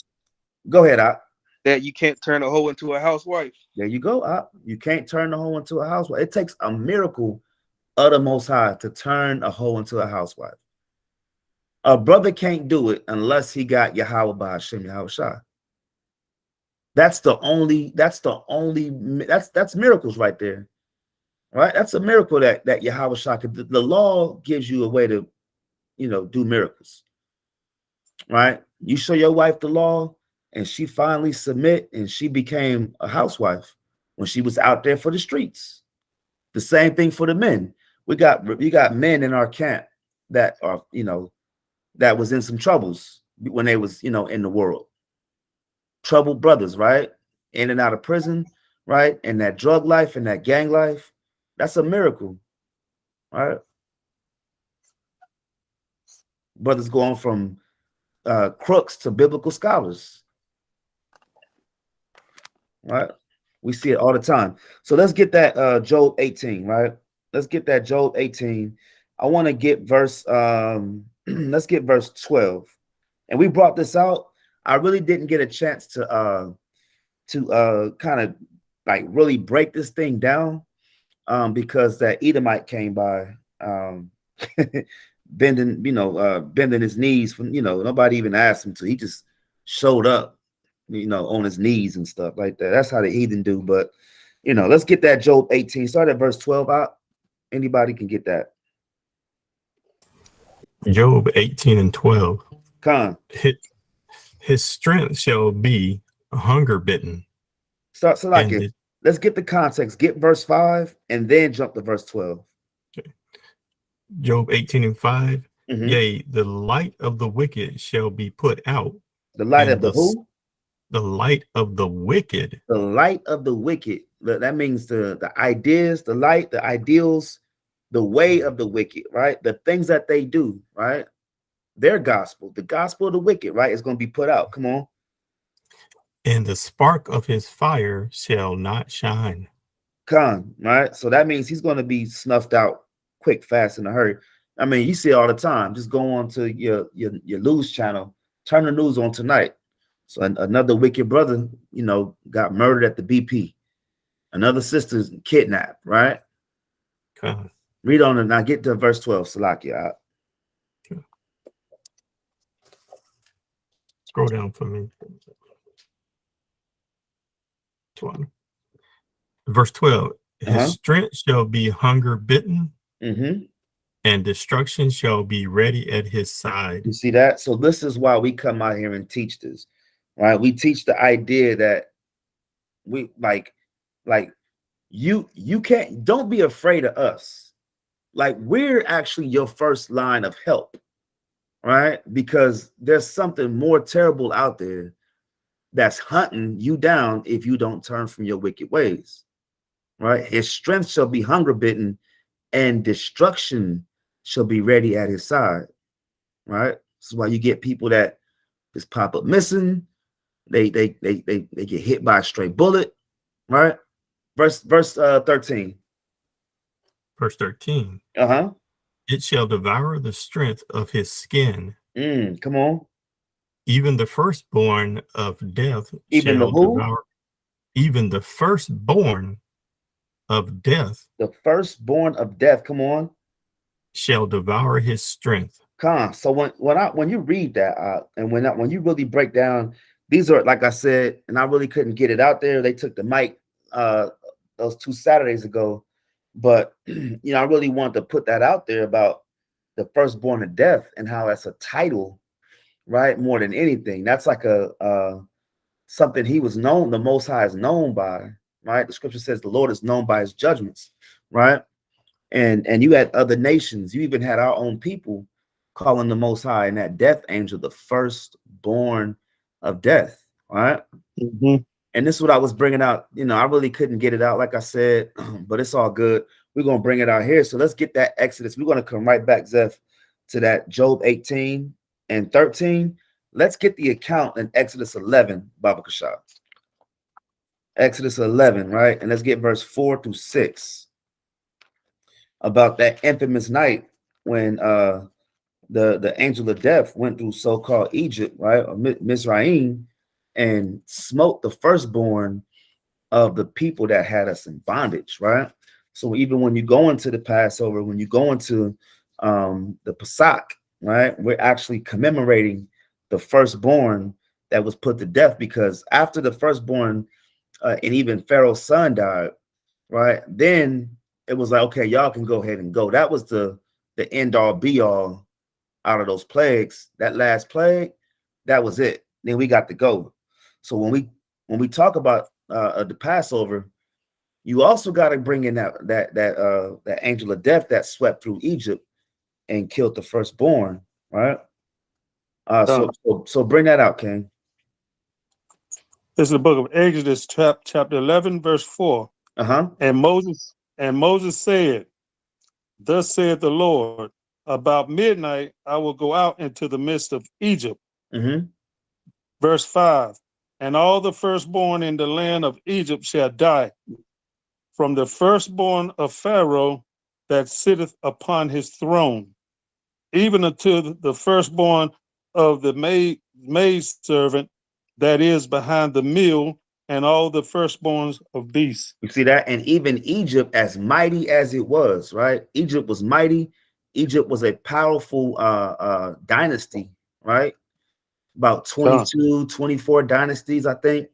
go ahead, Op. That you can't turn a hoe into a housewife. There you go, Op. You can't turn a hoe into a housewife. It takes a miracle of the Most High to turn a hoe into a housewife. A brother can't do it unless he got Yahweh by Hashem Yahawashi. That's the only. That's the only. That's that's miracles right there, right? That's a miracle that that Yahweh could. The, the law gives you a way to, you know, do miracles, right? You show your wife the law, and she finally submit, and she became a housewife when she was out there for the streets. The same thing for the men. We got we got men in our camp that are you know that was in some troubles when they was you know in the world. Troubled brothers, right? In and out of prison, right? And that drug life and that gang life, that's a miracle, right? Brothers going from uh, crooks to biblical scholars, right? We see it all the time. So let's get that uh Job 18, right? Let's get that Job 18. I want to get verse um let's get verse 12. And we brought this out. I really didn't get a chance to uh to uh kind of like really break this thing down um because that Edomite came by um bending, you know, uh bending his knees from you know, nobody even asked him to. He just showed up you know, on his knees and stuff like that. That's how the heathen do. But you know, let's get that Job 18. Start at verse 12 out. Anybody can get that. Job 18 and 12. Con. His, his strength shall be hunger bitten. Start so like it. Let's get the context. Get verse 5 and then jump to verse 12. Job 18 and 5. Mhm. Yea, the light of the wicked shall be put out. The light of the the who? The light of the wicked The light of the wicked. That that means the the ideas, the light, the ideals, the way of the wicked, right? The things that they do, right? Their gospel, the gospel of the wicked, right? Is going to be put out. Come on. and the spark of his fire shall not shine. Come, right? So that means he's going to be snuffed out quick, fast, in a hurry. I mean, you see all the time. Just go on to your your, your news channel, turn the news on tonight. So an- another wicked brother, you know, got murdered at the BP. Another sister's kidnapped, right? God. Read on and now get to verse 12, Salakia. Scroll down for me. 12. Verse 12 His Uh-huh. strength shall be hunger bitten, Mm-hmm. and destruction shall be ready at his side. You see that? So this is why we come out here and teach this, right? We teach the idea that we like, like you you can't don't be afraid of us. Like we're actually your first line of help, right? Because there's something more terrible out there that's hunting you down if you don't turn from your wicked ways, right? His strength shall be hunger bitten, and destruction shall be ready at his side right? This is why you get people that just pop up missing. They they they they, they get hit by a stray bullet, right? Verse verse uh 13. Verse 13 Uh-huh. It shall devour the strength of his skin, Mm, come on. even the firstborn of death Even shall who? devour even the firstborn of death The firstborn of death. Come on. shall devour his strength. Con. So when when I when you read that uh, and when I, when you really break down, these are like I said, and I really couldn't get it out there. They took the mic uh those two Saturdays ago, but you know I really wanted to put that out there about the firstborn of death and how that's a title, right? More than anything, that's like a uh something he was known. The Most High is known by, right? The Scripture says the Lord is known by His judgments, right? And and you had other nations. You even had our own people calling the Most High and that death angel the firstborn of death. Right. Mhm. And this is what I was bringing out. You know, I really couldn't get it out, like I said, but it's all good. We're gonna bring it out here. So let's get that Exodus. We're gonna come right back, Zeph, to that Job 18 and 13. Let's get the account in Exodus 11, Baba Kashab. Exodus 11, right? And let's get verse 4 through 6 about that infamous night when uh the the angel of death went through so-called Egypt, right? Or Mi- Mizraim and smote the firstborn of the people that had us in bondage, right? So even when you go into the Passover, when you go into um, the Pesach, right, we're actually commemorating the firstborn that was put to death because after the firstborn uh, and even Pharaoh's son died, right, then it was like, okay, y'all can go ahead and go. That was the the end all be all out of those plagues. That last plague, that was it. Then we got to go. So when we when we talk about uh, the Passover, you also got to bring in that that that uh that angel of death that swept through Egypt and killed the firstborn, right? Uh, so, so so bring that out, King. This is the book of Exodus, chap- chapter 11, verse 4. Uh huh. And Moses and Moses said, Thus saith the Lord, about midnight I will go out into the midst of Egypt. Mm-hmm. Verse 5 And all the firstborn in the land of Egypt shall die, from the firstborn of Pharaoh that sitteth upon his throne, even unto the firstborn of the maid maidservant that is behind the mill, and all the firstborns of beasts. You see that? And even Egypt, as mighty as it was, right? Egypt was mighty. Egypt was a powerful uh, uh, dynasty, right? About 22, 24 dynasties, I think.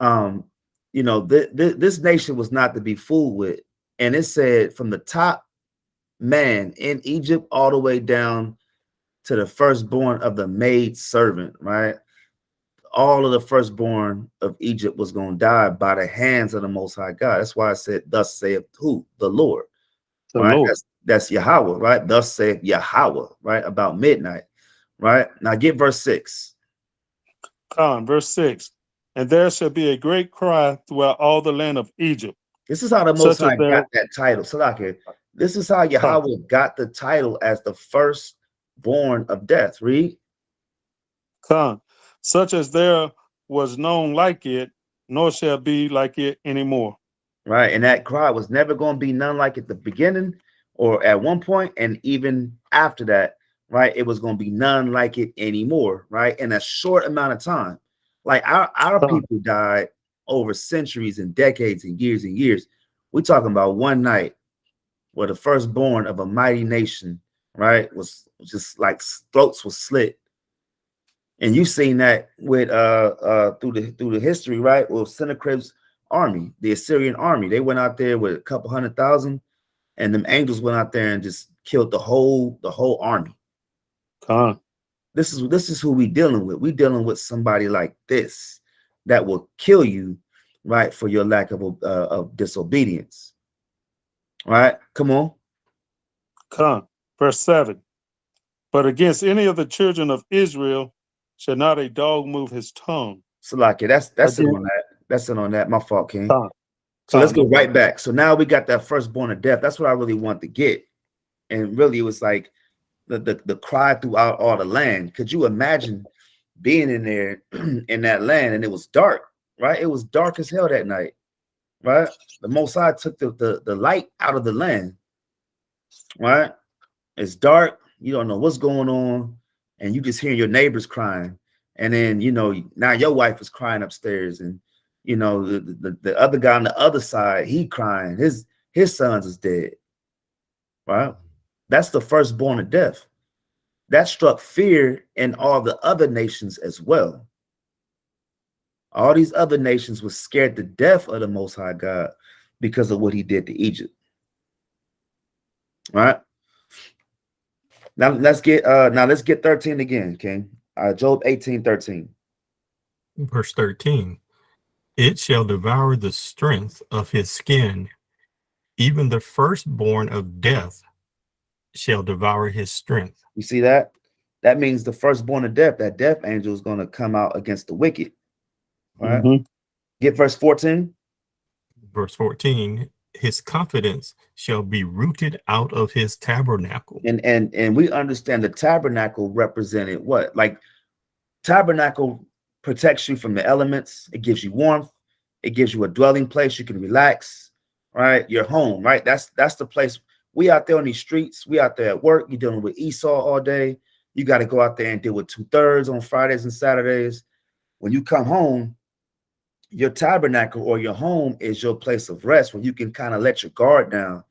Um, you know, th- th- this nation was not to be fooled with. And it said from the top man in Egypt all the way down to the firstborn of the maid servant, right? all of the firstborn of Egypt was going to die by the hands of the Most High God. That's why I said, "Thus saith who? The Lord." The right? Lord. That's, that's Yahweh, right? Thus saith Yahweh, right? About midnight, right? Now get verse six. Con, verse 6 And there shall be a great cry throughout all the land of Egypt. This is how the Most High there- got that title. Salaki. This is how Yahweh got the title as the firstborn of death. Read. Con, such as there was known like it, nor shall be like it anymore. right? And that cry was never going to be none like at the beginning or at one point, and even after that, right? It was going to be none like it anymore, right? In a short amount of time. Like our, our people died over centuries and decades and years and years. We're talking about one night where the firstborn of a mighty nation, right, was just like throats were slit. And you've seen that with uh uh through the through the history, right? Well, Sennacherib's army, the Assyrian army. They went out there with a couple hundred thousand, and them angels went out there and just killed the whole the whole army. Con, This is this is who we dealing with. We dealing with somebody like this that will kill you, right, for your lack of uh, of disobedience. Right? Come on. con, verse 7 But against any of the children of Israel shall not a dog move his tongue. Salaki, that's that's it on that. That's it on that. My fault, King. Con, So let's go right back. So now we got that firstborn of death. That's what I really want to get. And really, it was like the, the, the cry throughout all the land. Could you imagine being in there in that land and it was dark, right? It was dark as hell that night, right? The Most took the, the, the light out of the land, right? It's dark. You don't know what's going on. And you just hear your neighbors crying. And then, you know, now your wife is crying upstairs and you know the, the, the other guy on the other side he crying his his sons is dead right that's the firstborn of death. That struck fear in all the other nations as well. All these other nations were scared to death of the most high god because of what he did to egypt. Right? Now let's get uh now let's get 13 again king. Uh job 18 13 Verse 13 It shall devour the strength of his skin, even the firstborn of death shall devour his strength. You see that? That means the firstborn of death, that death angel is going to come out against the wicked, Right. Mhm. Get verse 14. Verse 14, his confidence shall be rooted out of his tabernacle. And and and we understand the tabernacle represented what? Like tabernacle protects you from the elements, it gives you warmth, it gives you a dwelling place you can relax, right? Your home, right? That's that's the place. We out there on these streets, we out there at work, you're dealing with Esau all day. You got to go out there and deal with two-thirds on Fridays and Saturdays. When you come home, your tabernacle or your home is your place of rest where you can kind of let your guard down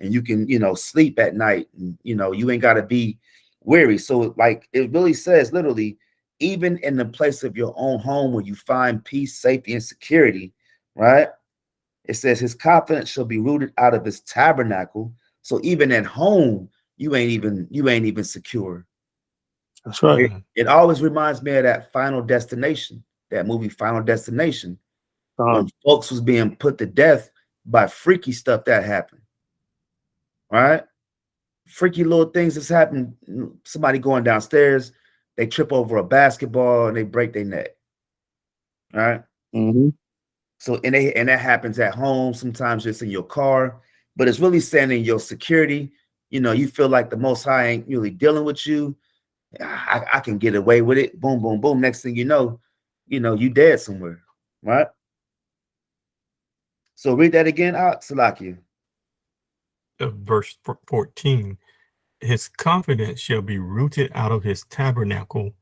and you can, you know, sleep at night. And, you know, you ain't got to be weary. So, like, it really says literally, even in the place of your own home where you find peace, safety, and security, right? It says his confidence shall be rooted out of his tabernacle. So even at home, you ain't even you ain't even secure. That's right. It always reminds me of that Final Destination, that movie Final Destination, Uh, when folks was being put to death by freaky stuff that happened. Right? Freaky little things that's happened. Somebody going downstairs, they trip over a basketball and they break their neck. All right. mhm. So and they and that happens at home, sometimes it's in your car, but it's really saying in your security, you know, you feel like the most high ain't really dealing with you. I, I can get away with it. Boom, boom, boom. Next thing you know, you know, you dead somewhere, right? So read that again out, Salakia. Uh, verse 14, his confidence shall be rooted out of his tabernacle,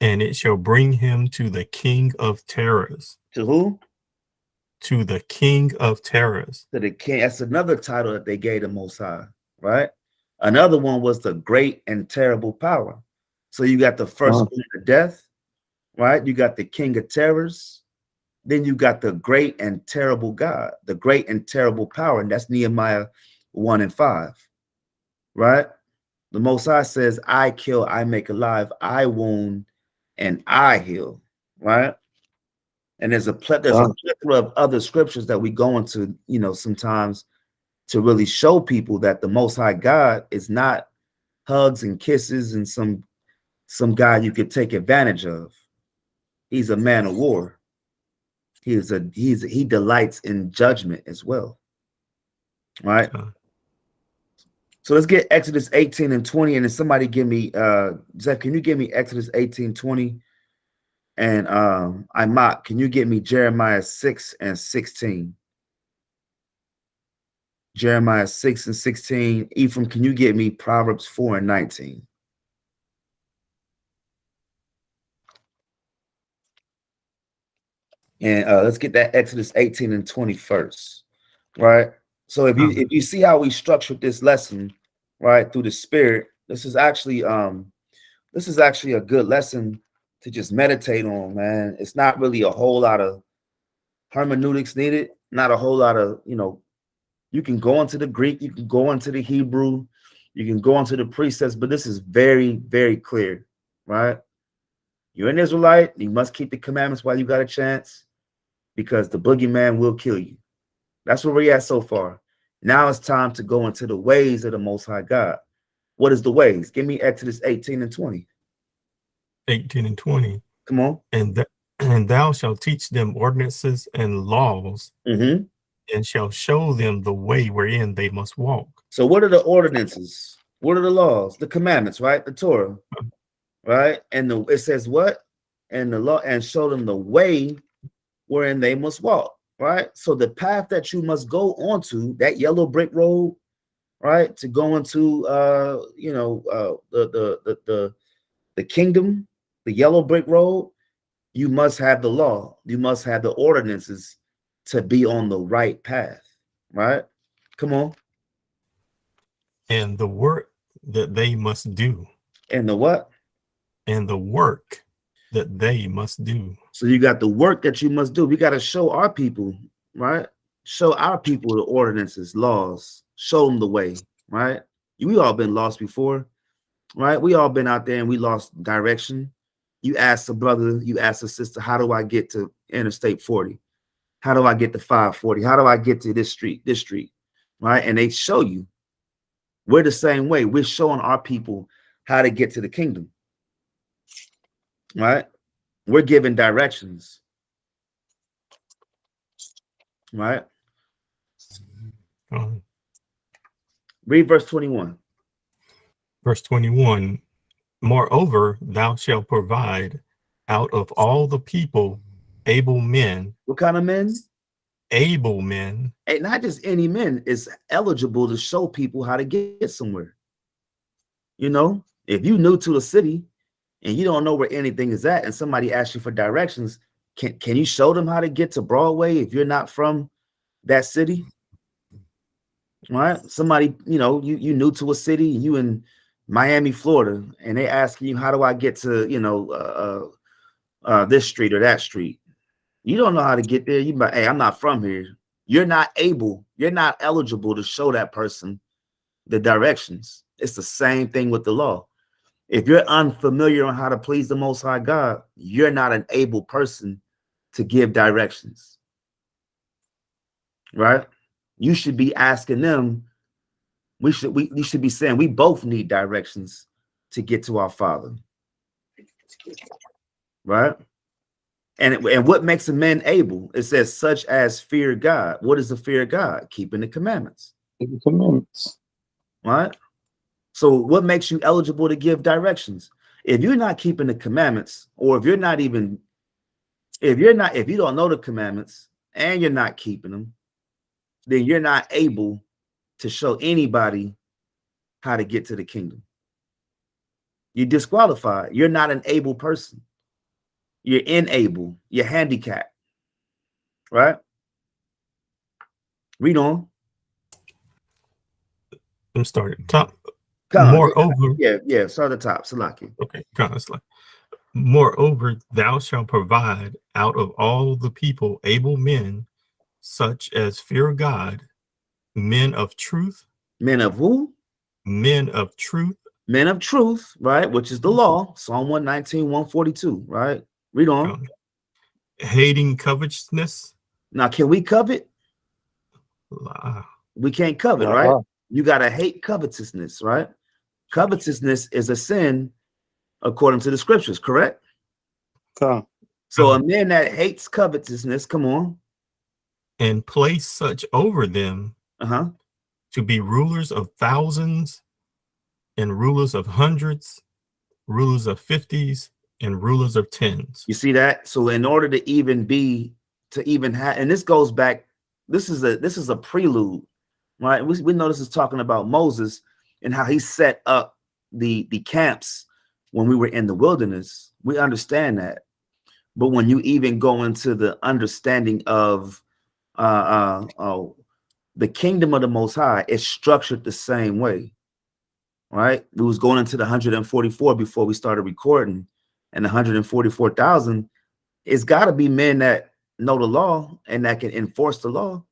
and it shall bring him to the king of terrors, To who? To the king of terrors. To the king. That's another title that they gave the most high, right? Another one was the great and terrible power. So you got the first Wow. of death, right? You got the king of terrors. Then you got the great and terrible God, the great and terrible power. And that's Nehemiah 1 and 5, right? The Most High says, I kill, I make alive, I wound, and I heal, right? And there's a ple- there's a Wow. plethora of other scriptures that we go into, you know, sometimes to really show people that the Most High God is not hugs and kisses and some some guy you could take advantage of. He's a man of war. He is a he's he delights in judgment as well. All right. So let's get Exodus 18 and 20. And then somebody give me uh Zeph, can you give me Exodus 18, 20? And um Imat, can you get me Jeremiah 6 and 16? Jeremiah 6 and 16. Ephraim, can you get me Proverbs 4 and 19? And uh, let's get that Exodus 18 and 21st, right? So if you if you see how we structured this lesson, right, through the spirit, this is actually um this is actually a good lesson to just meditate on, man. It's not really a whole lot of hermeneutics needed, not a whole lot of, you know, you can go into the Greek, you can go into the Hebrew, you can go into the precepts, but this is very, very clear, right? You're an Israelite, you must keep the commandments while you got a chance because the boogeyman will kill you. That's where we're at so far. Now it's time to go into the ways of the Most High God. What is the ways? Give me Exodus 18 and 20. 18 and 20. Come on. And, th- and thou shalt teach them ordinances and laws, hmm and shall show them the way wherein they must walk. So, what are the ordinances? What are the laws? The commandments, right? The Torah, right? And the it says what? And the law, and show them the way wherein they must walk, right? So, the path that you must go onto, that yellow brick road, right, to go into, uh, you know, uh, the the the the the kingdom, the yellow brick road. You must have the law. You must have the ordinances to be on the right path, right? Come on. And the work that they must do, And the what? and the work that they must do. So you got the work that you must do. We got to show our people, right? Show our people the ordinances, laws, show them the way, right? We all been lost before, right? We all been out there and we lost direction. You ask a brother, you ask a sister, how do I get to Interstate 40? How do I get to 540? How do I get to this street, this street, right? And they show you. We're the same way. We're showing our people how to get to the kingdom, right? We're giving directions. Right? Read verse 21. verse 21 Moreover, thou shalt provide out of all the people able men, What kind of men? able men, And not just any men is eligible to show people how to get somewhere. You know, if you new to a city and you don't know where anything is at, and somebody asks you for directions, can can you show them how to get to Broadway if you're not from that city? Right? Somebody, you know, you you new to a city, you in Miami, Florida, and they asking you, how do I get to, you know, uh, uh, uh, this street or that street? You don't know how to get there. You but hey, I'm not from here. You're not able, you're not eligible to show that person the directions. It's the same thing with the law. If you're unfamiliar on how to please the most high God, you're not an able person to give directions. Right? You should be asking them. We should we you should be saying we both need directions to get to our father. Right? And, it- and what makes a man able? It says, such as fear God. What is the fear of God? Keeping the commandments, Commandments. right? So, what makes you eligible to give directions? If you're not keeping the commandments, or if you're not even, if you're not, if you don't know the commandments and you're not keeping them, then you're not able to show anybody how to get to the kingdom. You're disqualified. You're not an able person. You're unable. You're handicapped. Right? Read on. I'm starting top. On. Moreover, Yeah, yeah. Start at the top. Salaki. okay, of like, moreover, thou shalt provide out of all the people able men, such as fear God, men of truth, Men of who? men of truth, Men of truth, right? Which is the law. Psalm 119, 142, right? Read on. um, hating covetousness. Now, can we covet? We can't covet, right? You got to hate covetousness, right? Covetousness is a sin according to the scriptures, correct? Come. So a man that hates covetousness, come on. and place such over them Uh-huh. to be rulers of thousands and rulers of hundreds, rulers of fifties, and rulers of tens. You see that? So in order to even be to even have and this goes back, this is a this is a prelude, right? We, we know this is talking about Moses and how he set up the the camps when we were in the wilderness. We understand that. But when you even go into the understanding of uh uh oh the kingdom of the most high, is structured the same way. Right? We was going into the 144 before we started recording and 144,000, it's got to be men that know the law and that can enforce the law.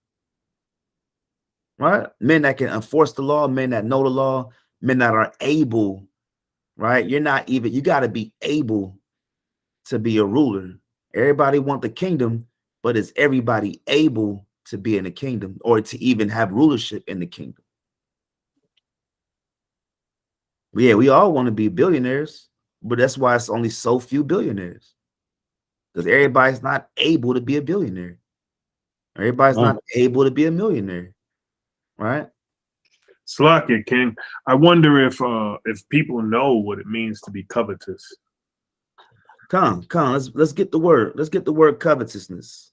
Right? Men that can enforce the law, men that know the law, men that are able, right? You're not even, you got to be able to be a ruler. Everybody want the kingdom, but is everybody able to be in the kingdom or to even have rulership in the kingdom? Yeah, we all want to be billionaires, but that's why it's only so few billionaires. Because everybody's not able to be a billionaire. Everybody's Right. not able to be a millionaire. Right? Slakia, King. I wonder if uh if people know what it means to be covetous. Come, come, let's let's get the word. Let's get the word covetousness.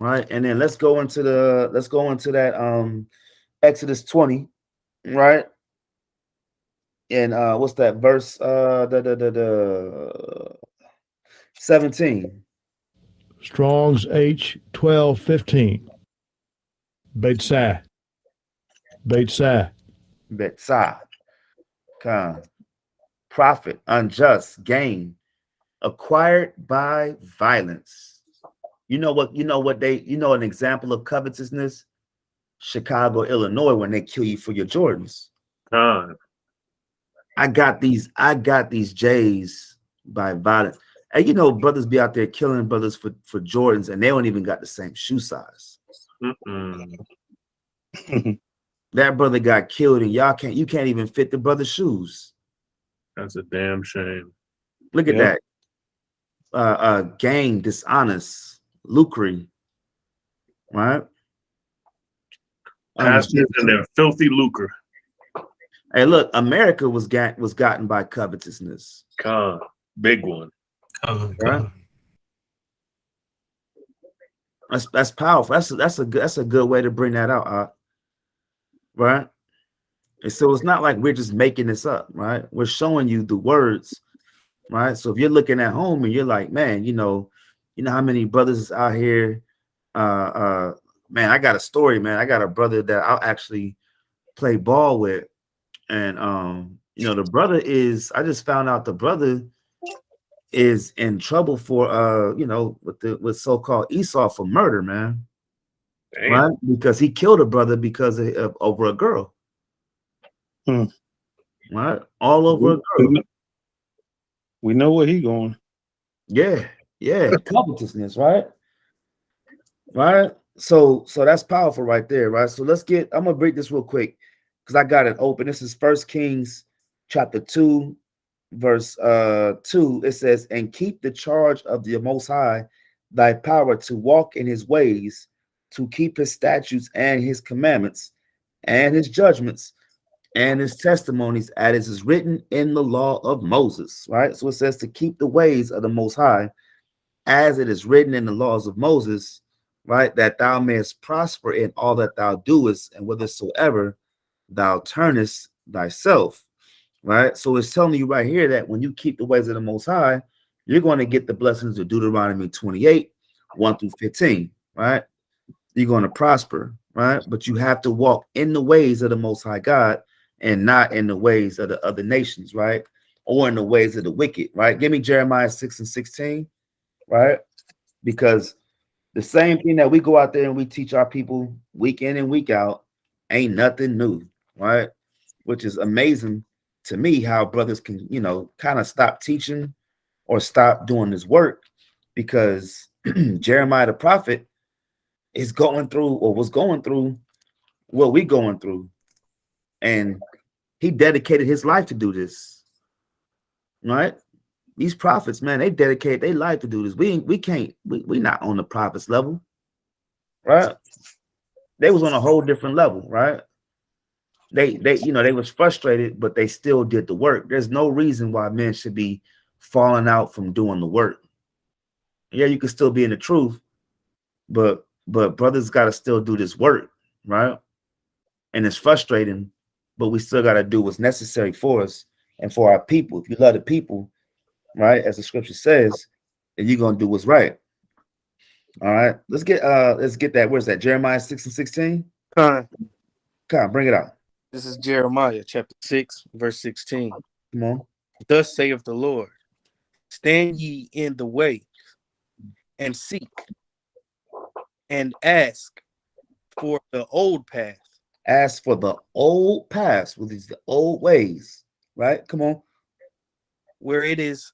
Right. And then let's go into the let's go into that um Exodus 20, right? And uh what's that verse? Uh the the the, the 17. Strong's H twelve fifteen. Beit Sai. Beit Sai. Betzah, Khan, profit, unjust gain, acquired by violence. You know what? You know what they. You know an example of covetousness. Chicago, Illinois, when they kill you for your Jordans. Khan. I got these. I got these J's by violence. And you know, brothers be out there killing brothers for for Jordans, and they don't even got the same shoe size. Mm-mm. That brother got killed, and y'all can't. You can't even fit the brother's shoes. That's a damn shame. Look at that. Uh, uh, gain, dishonest, lucre. right? Pastors and their filthy lucre. hey, look, America was got was gotten by covetousness. Con, big one. Con, Right. con. That's that's powerful. That's a, that's a good that's a good way to bring that out, uh, right? And so it's not like we're just making this up, right? We're showing you the words, right? So if you're looking at home and you're like, man, you know, you know how many brothers out here, uh, uh, man, I got a story, man. I got a brother that I'll actually play ball with, and um, you know, the brother is. I just found out the brother is in trouble for uh you know with the with so-called Esau for murder, man. Damn. Right? Because he killed a brother because of, of over a girl. Hmm. Right? All over a girl. We know where he going. Yeah, yeah, covetousness, right? Right. So so that's powerful right there, right? So let's get I'm gonna break this real quick because I got it open. This is First Kings chapter 2, verse uh 2. It says, and keep the charge of the most high thy power to walk in his ways, to keep his statutes and his commandments and his judgments and his testimonies as is written in the law of Moses, right? So it says to keep the ways of the most high as it is written in the laws of Moses, right? That thou mayest prosper in all that thou doest and whithersoever thou turnest thyself, right? So it's telling you right here that when you keep the ways of the most high, you're going to get the blessings of Deuteronomy 28, 1 through 15, right? You're going to prosper, right? But you have to walk in the ways of the most high God and not in the ways of the other nations, right? Or in the ways of the wicked, right? Give me Jeremiah 6 and 16, right? Because the same thing that we go out there and we teach our people week in and week out ain't nothing new, right? Which is amazing to me how brothers can, you know, kind of stop teaching or stop doing this work because Jeremiah the prophet is going through or was going through what we going through and he dedicated his life to do this right these prophets man they dedicate their life to do this. We we can't we, we not on the prophets level right? They was on a whole different level right? They they you know they was frustrated but they still did the work. There's no reason why men should be falling out from doing the work. Yeah you can still be in the truth but but brothers got to still do this work right? And it's frustrating but we still got to do what's necessary for us and for our people. If you love the people, right, as the scripture says, and you're gonna do what's right. All right, let's get uh let's get that. Where's that? Jeremiah 6 and 16. Con, Come on, bring it out. this is Jeremiah chapter 6, verse 16. Come on. Thus saith the Lord, stand ye in the way and seek and ask for the old path Ask for the old past, with these the old ways, right? Come on. where it is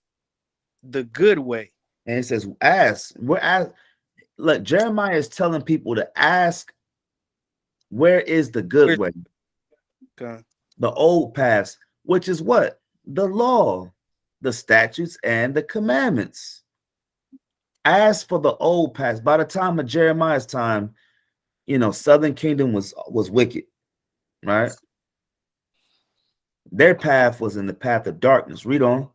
the good way. And it says, ask. We're ask. Look, Jeremiah is telling people to ask, where is the good Where's- way? The old past, which is what? The law, the statutes, and the commandments. As for the old past, by the time of Jeremiah's time, you know, Southern Kingdom was was wicked, right? Their path was in the path of darkness. Read on.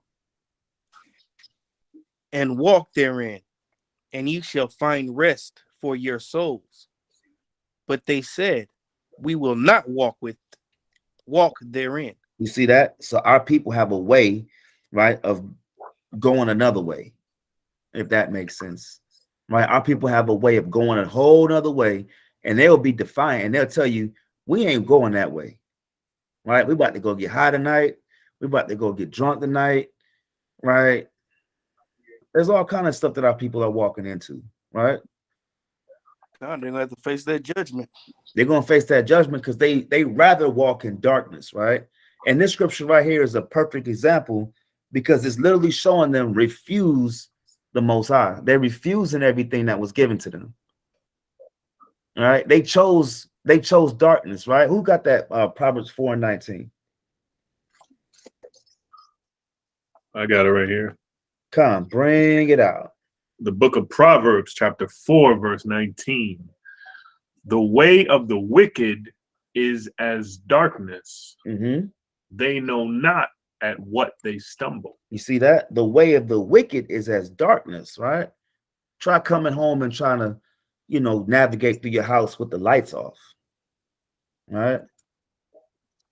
And walk therein, and ye shall find rest for your souls. But they said, We will not walk with walk therein. You see that? So our people have a way, right, of going another way, if that makes sense. Right? Our people have a way of going a whole other way, and they'll be defiant and they'll tell you, we ain't going that way. Right? We about to go get high tonight. We about to go get drunk tonight. Right? There's all kind of stuff that our people are walking into, right? Con, they're gonna have to face that judgment. they're going to face that judgment because they they rather walk in darkness right and this scripture right here is a perfect example because it's literally showing them refuse the most high they're refusing everything that was given to them all right they chose they chose darkness right who got that uh proverbs 4 and 19 I got it right here. Come bring it out The book of Proverbs, chapter 4, verse 19. the way of the wicked is as darkness. hmm They know not at what they stumble. You see that? The way of the wicked is as darkness, right? Try coming home and trying to, you know, navigate through your house with the lights off. Right?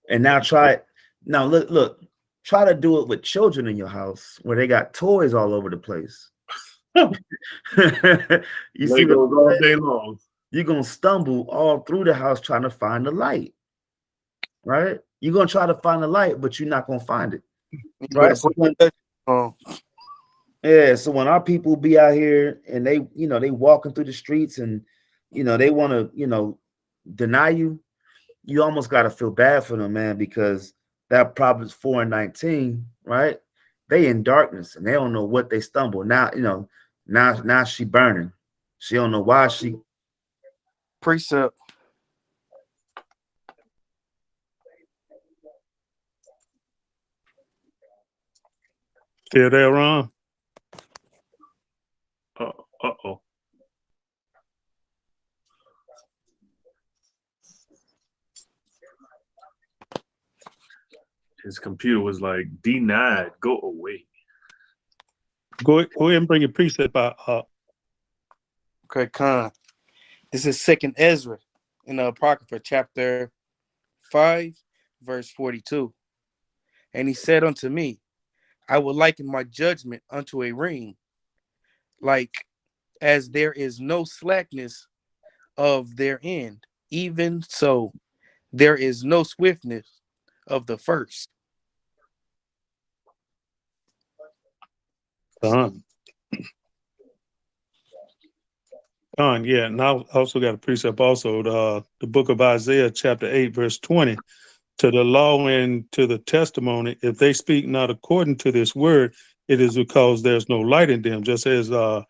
And now try it. Now look, look, try to do it with children in your house where they got toys all over the place. you see what Legos I'm all day long. you're gonna stumble all through the house trying to find the light. Right? You're gonna try to find the light, but you're not gonna find it. Right. better So when, that yeah, so when our people be out here and they, you know, they walking through the streets and you know they want to, you know, deny you, you almost gotta feel bad for them, man, because that Proverbs 4 and 19, right? They in darkness and they don't know what they stumble. Now, you know, now now she burning. She don't know why she Precept. Still there, Ron? Uh oh. His computer was like denied. Go away. Go, go ahead and bring your precept out. Uh, Okay, Khan. This is Second Ezra in the Apocrypha, chapter 5, verse 42. And he said unto me, I will liken my judgment unto a ring, like as there is no slackness of their end, even so there is no swiftness of the first. Done. Done, yeah. And I also got a precept also, the, the book of Isaiah, chapter 8, verse 20. To the law and to the testimony, if they speak not according to this word, it is because there's no light in them. Just as uh,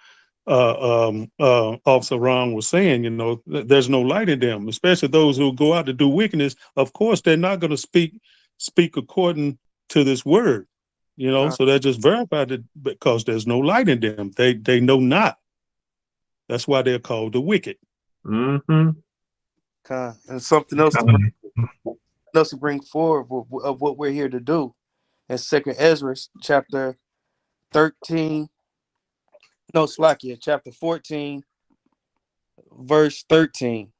uh, um, uh, Officer Ron was saying, you know, th- there's no light in them, especially those who go out to do wickedness. Of course, they're not going to speak speak according to this word you know Uh. so that just verified it because there's no light in them they they know not that's why they're called the wicked Mm-hmm. Khan. And something else to Um, else to bring forward of, of what we're here to do. In Second Ezra chapter 13, no Slakia, chapter 14, verse 13.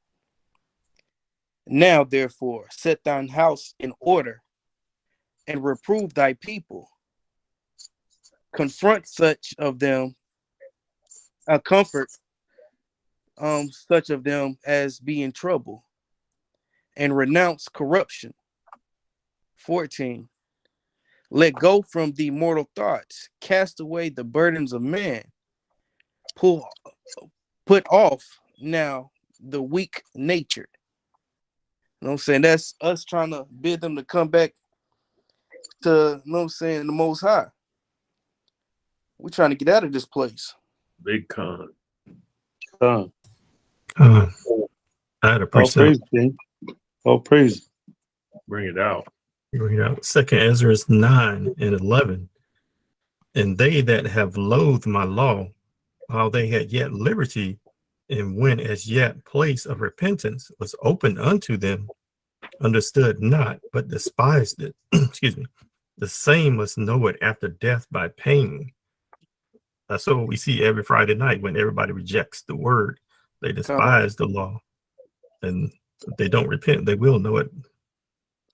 Now therefore set thine house in order and reprove thy people. Confront such of them, uh, comfort um such of them as be in trouble and renounce corruption. 14. Let go from the mortal thoughts, cast away the burdens of man, pull put off now the weak nature. You know what I'm saying? That's us trying to bid them to come back to you know what I'm saying the most high. We're trying to get out of this place. Big con. Done. uh, I had a all Oh, praise King. all praise Bring it out. Read out Second Ezra 9 and 11. And they that have loathed my law, while they had yet liberty, and when as yet place of repentance was open unto them, understood not, but despised it. Excuse me. The same must know it after death by pain. Uh, That's what we see every Friday night when everybody rejects the word. They despise the law. And they don't repent, they will know it.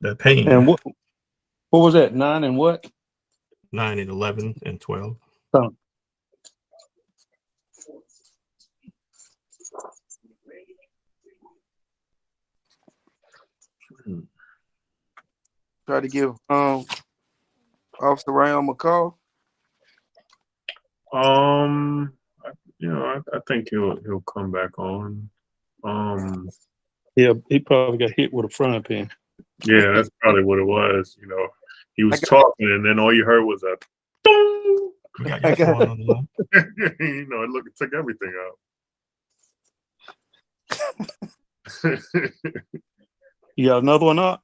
The pain. and what what was that nine and what 9 and 11 and 12. Try to give um Officer Ryan a call. Um, you know, I, I think he'll he'll come back on. Um, yeah he probably got hit with a frying pan yeah, that's probably what it was. You know, he was talking, and then all you heard was a. dong. We got I got- Yeshua on the line. you know, it look it took everything out. you got another one up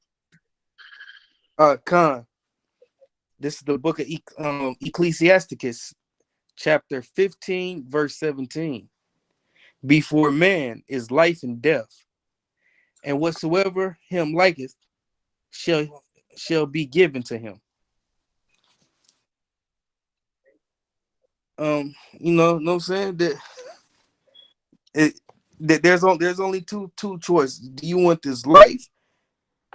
Uh Khan. This is the book of Ec- um, Ecclesiasticus, chapter 15, verse 17. Before man is life and death, and whatsoever him liketh shall shall be given to him. Um, you know, know I'm saying that it that there's only there's only two two choices. Do you want this life,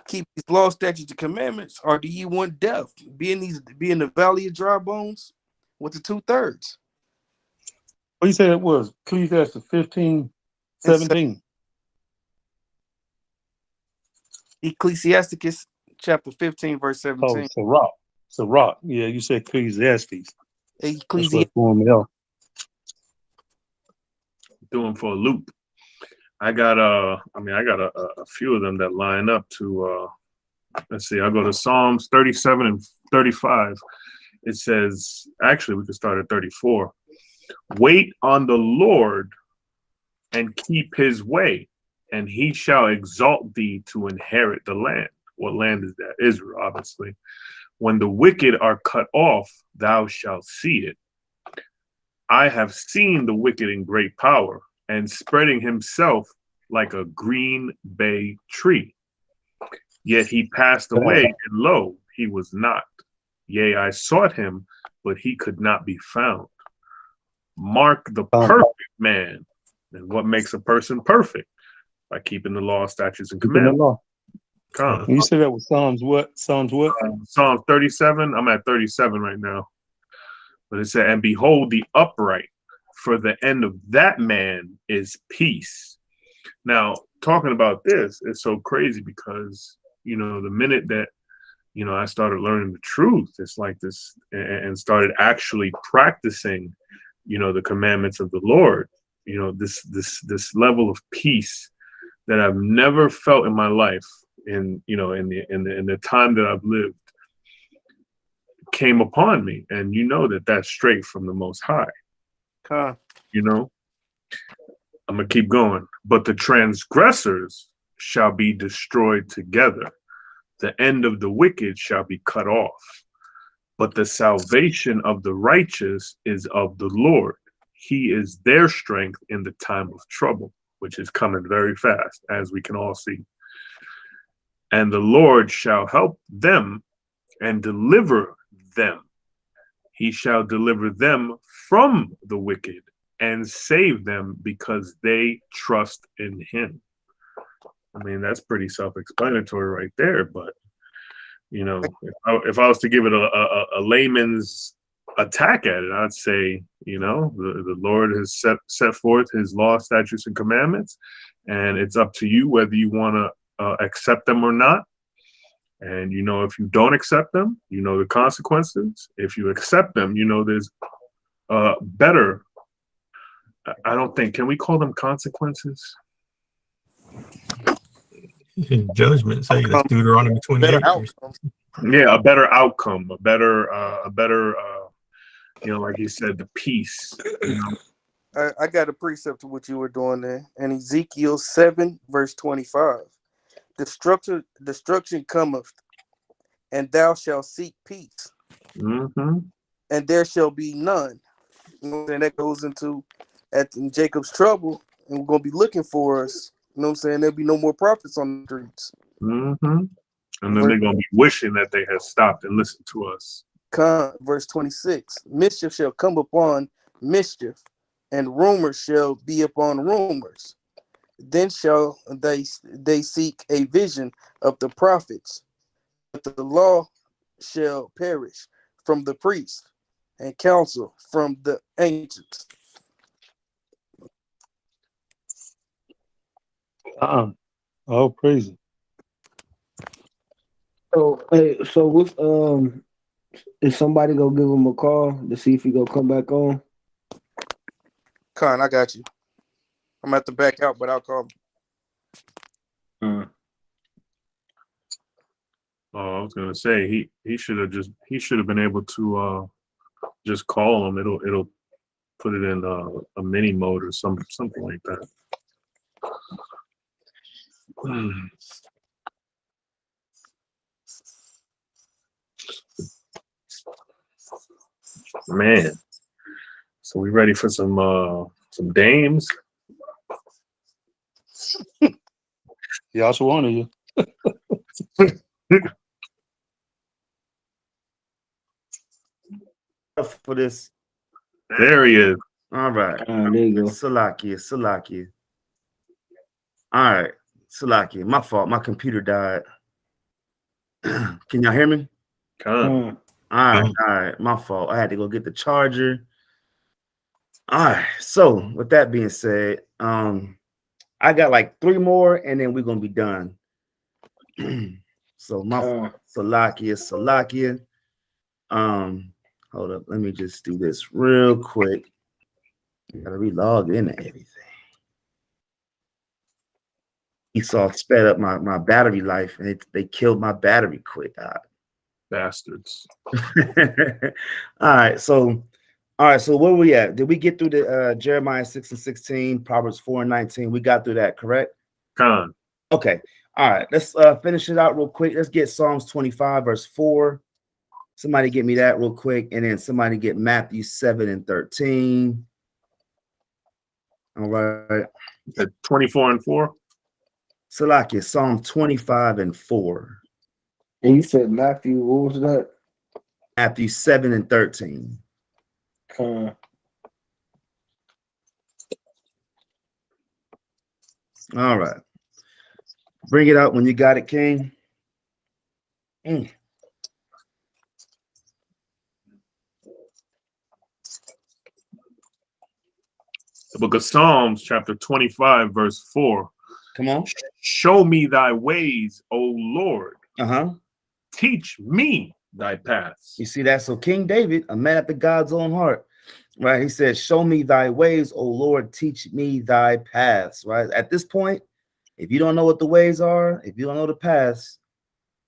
keep these law, statutes, and commandments, or do you want death? Be in these be in the valley of dry bones with the two thirds. What you said it was Ecclesiastes 15, 17. Ecclesiasticus chapter 15, verse Oh, 17. it's a rock. It's a rock. Yeah, you said Ecclesiastes. That's Ecclesi- what threw me doing for a loop. I got a, I mean I got a, a a few of them that line up to uh let's see, I'll go to Psalms 37 and 35. It says actually we could start at 34. Wait on the Lord and keep his way, and he shall exalt thee to inherit the land. What land is that? Israel, obviously. When the wicked are cut off, thou shalt see it. I have seen the wicked in great power and spreading himself like a green bay tree. Yet he passed away, and lo, he was not. Yea, I sought him, but he could not be found. Mark the Um, perfect man. And what makes a person perfect? By keeping the law, statutes, and commandments. law. Come. You said that was Psalms what? Psalms what? Psalm 37. I'm at 37 right now. But it said, And behold, the upright, for the end of that man is peace. Now, talking about this is so crazy because, you know, the minute that, you know, I started learning the truth, it's like this, and started actually practicing, you know, the commandments of the Lord, you know, this, this, this level of peace that I've never felt in my life in, you know, in the, in the, in the time that I've lived came upon me and you know that that's straight from the most high Con. you know i'm gonna keep going but the transgressors shall be destroyed together the end of the wicked shall be cut off but the salvation of the righteous is of the lord he is their strength in the time of trouble which is coming very fast as we can all see and the lord shall help them and deliver them. He shall deliver them from the wicked and save them because they trust in him. I mean, that's pretty self explanatory right there. But, you know, if I, if I was to give it a, a, a layman's attack at it, I'd say, you know, the, the Lord has set, set forth his law, statutes, and commandments. And it's up to you whether you want to uh, accept them or not. And you know, if you don't accept them, you know the consequences. If you accept them, you know there's uh better. I- I don't think can we call them consequences? Judgment say that's Deuteronomy 28. Better outcome. Yeah, a better outcome, a better, uh, a better, uh, you know, like you said, the peace. You know? I, I got a precept of what you were doing there. And Ezekiel 7, verse 25. Destruction, destruction cometh, and thou shalt seek peace, hmm and there shall be none. You know what That goes into at in Jacob's trouble, and we're gonna be looking for us. You know what I'm saying? There'll be no more prophets on the streets. hmm And then they're gonna be wishing that they had stopped and listened to us. Con, verse 26 Mischief shall come upon mischief, and rumors shall be upon rumors. Then shall they they seek a vision of the prophets, but the law shall perish from the priest, and counsel from the ancients. Uh-uh. Oh, praise it. So, hey, so with um, is somebody gonna give him a call to see if he gonna come back on? Con, I got you. I'm at the back out, but I'll call. Oh, I was gonna say he he should have just he should have been able to uh just call him. It'll it'll put it in uh, a mini mode or some something like that. Man, so we ready for some uh some dames? Y'all one of you. For this. There he is. All right. Ah, there you go. Salakia, Salakia. All right, Salakia. My fault. My computer died. Can y'all hear me? Con. Ah, All right, all right. My fault. I had to go get the charger. All right. So with that being said, um, I got like three more, and then we're gonna be done. so my ah. Salakia, Salakia. Um, hold up. Let me just do this real quick. Gotta relog in and everything. Esau sped up my, my battery life and it, they killed my battery quick. Ah. Bastards. all right, so all right, so where were we at? Did we get through the uh Jeremiah 6 and 16, Proverbs 4 and 19? We got through that, correct? Con. Okay. All right, let's uh finish it out real quick. Let's get Psalms 25, verse 4. Somebody get me that real quick, and then somebody get Matthew 7 and 13. All right. At 24 and 4. Salakia, Psalm 25 and 4. And you said Matthew, what was that? Matthew 7 and 13. Uh, All right. Bring it out when you got it, King. Mm. The book of Psalms, chapter 25, verse 4. Come on. Show me thy ways, O Lord. Uh-huh. Teach me thy paths. You see that? So King David, a man after God's own heart, right? He said, Show me thy ways, O Lord, teach me thy paths. Right. At this point, if you don't know what the ways are, if you don't know the paths,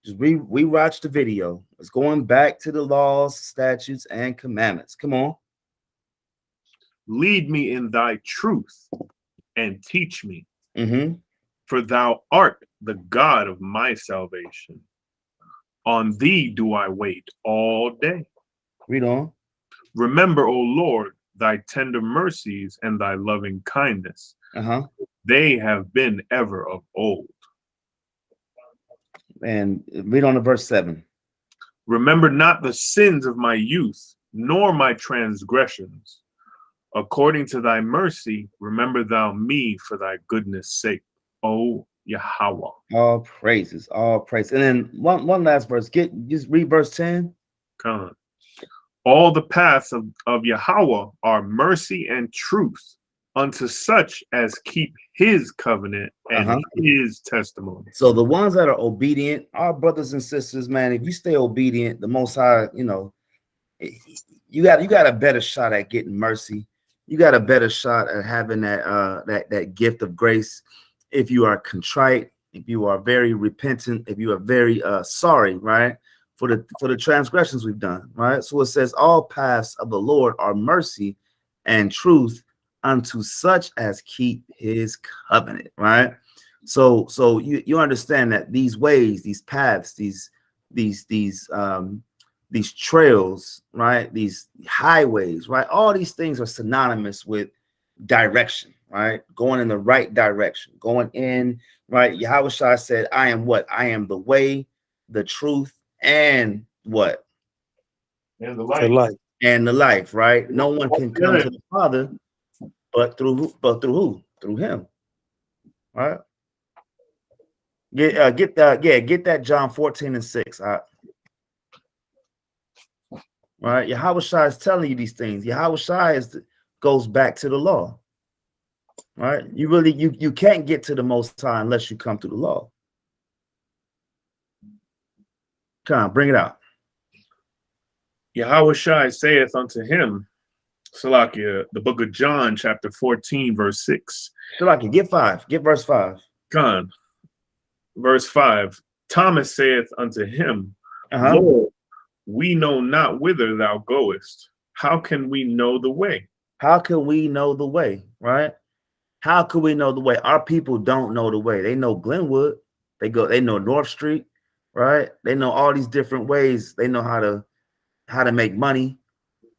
just re rewatch the video. It's going back to the laws, statutes, and commandments. Come on. Lead me in thy truth and teach me, Mm-hmm. for thou art the God of my salvation. On thee do I wait all day. Read on. Remember, O Lord, thy tender mercies and thy loving kindness. Uh-huh. They have been ever of old. And read on to verse 7. Remember not the sins of my youth, nor my transgressions. According to thy mercy, remember thou me for thy goodness sake, O Yahweh. All praises, all praise. And then one, one last verse. Get just read verse 10. Come on. All the paths of, of Yahweh are mercy and truth unto such as keep his covenant and Uh-huh. his testimony. So the ones that are obedient, our brothers and sisters, man, if you stay obedient, the most high, you know, eh, you got you got a better shot at getting mercy. You got a better shot at having that uh that that gift of grace if you are contrite, if you are very repentant, if you are very uh sorry, right? For the for the transgressions we've done, right? So it says all paths of the Lord are mercy and truth unto such as keep his covenant, right? So so you you understand that these ways, these paths, these these these um these trails, right? These highways, right? All these things are synonymous with direction, right? Going in the right direction, going in, right? Yahawashi said, I am what? I am the way, the truth, and what? And the The light. And the life, right? No one can come to the Father but through who? But through who? Through him. Right? Get uh, get that, yeah, get that John 14 and 6. All right. Right, Yahawashi is telling you these things. Yahawashi is goes back to the law. Right? You really you you can't get to the most high unless you come through the law. Come on, bring it out. Yahawashi saith unto him, Salakia, the book of John, chapter 14, verse 6. Shalaki, get five, get verse five. Con, verse 5. Thomas saith unto him, Uh-huh. Lord, we know not whither thou goest. How can we know the way? How can we know the way? Right? How can we know the way? Our people don't know the way. They know Glenwood. They go. They know North Street. Right? They know all these different ways. They know how to how to make money.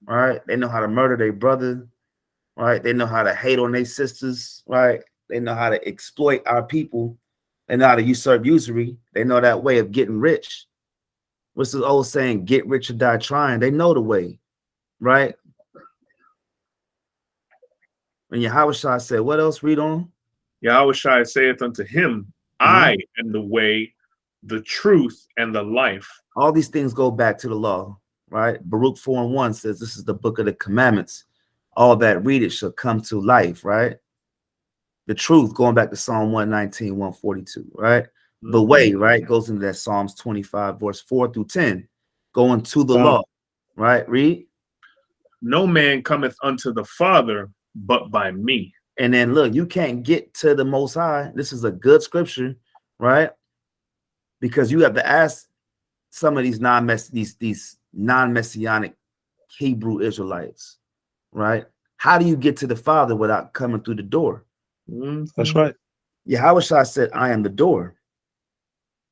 Right? They know how to murder their brother. Right? They know how to hate on their sisters. Right? They know how to exploit our people They know how to usurp usury. They know that way of getting rich. What's the old saying? Get rich or die trying. They know the way, right? And Yahawashi said, what else? Read on. Yahawashi saith unto him, mm-hmm. I am the way, the truth, and the life. All these things go back to the law, right? Baruch 4 and 1 says this is the book of the commandments. All that read it shall come to life, right? The truth, going back to Psalm 119, 142, right? The mm-hmm. way, right, goes into that Psalms 25, verse 4 through 10, going to the Wow. law, right? Read. No man cometh unto the Father but by me. And then look, you can't get to the most high. This is a good scripture, right? Because you have to ask some of these non-mess these these non-messianic Hebrew Israelites, right? How do you get to the Father without coming through the door? That's mm-hmm. right. Yahweh said, I am the door.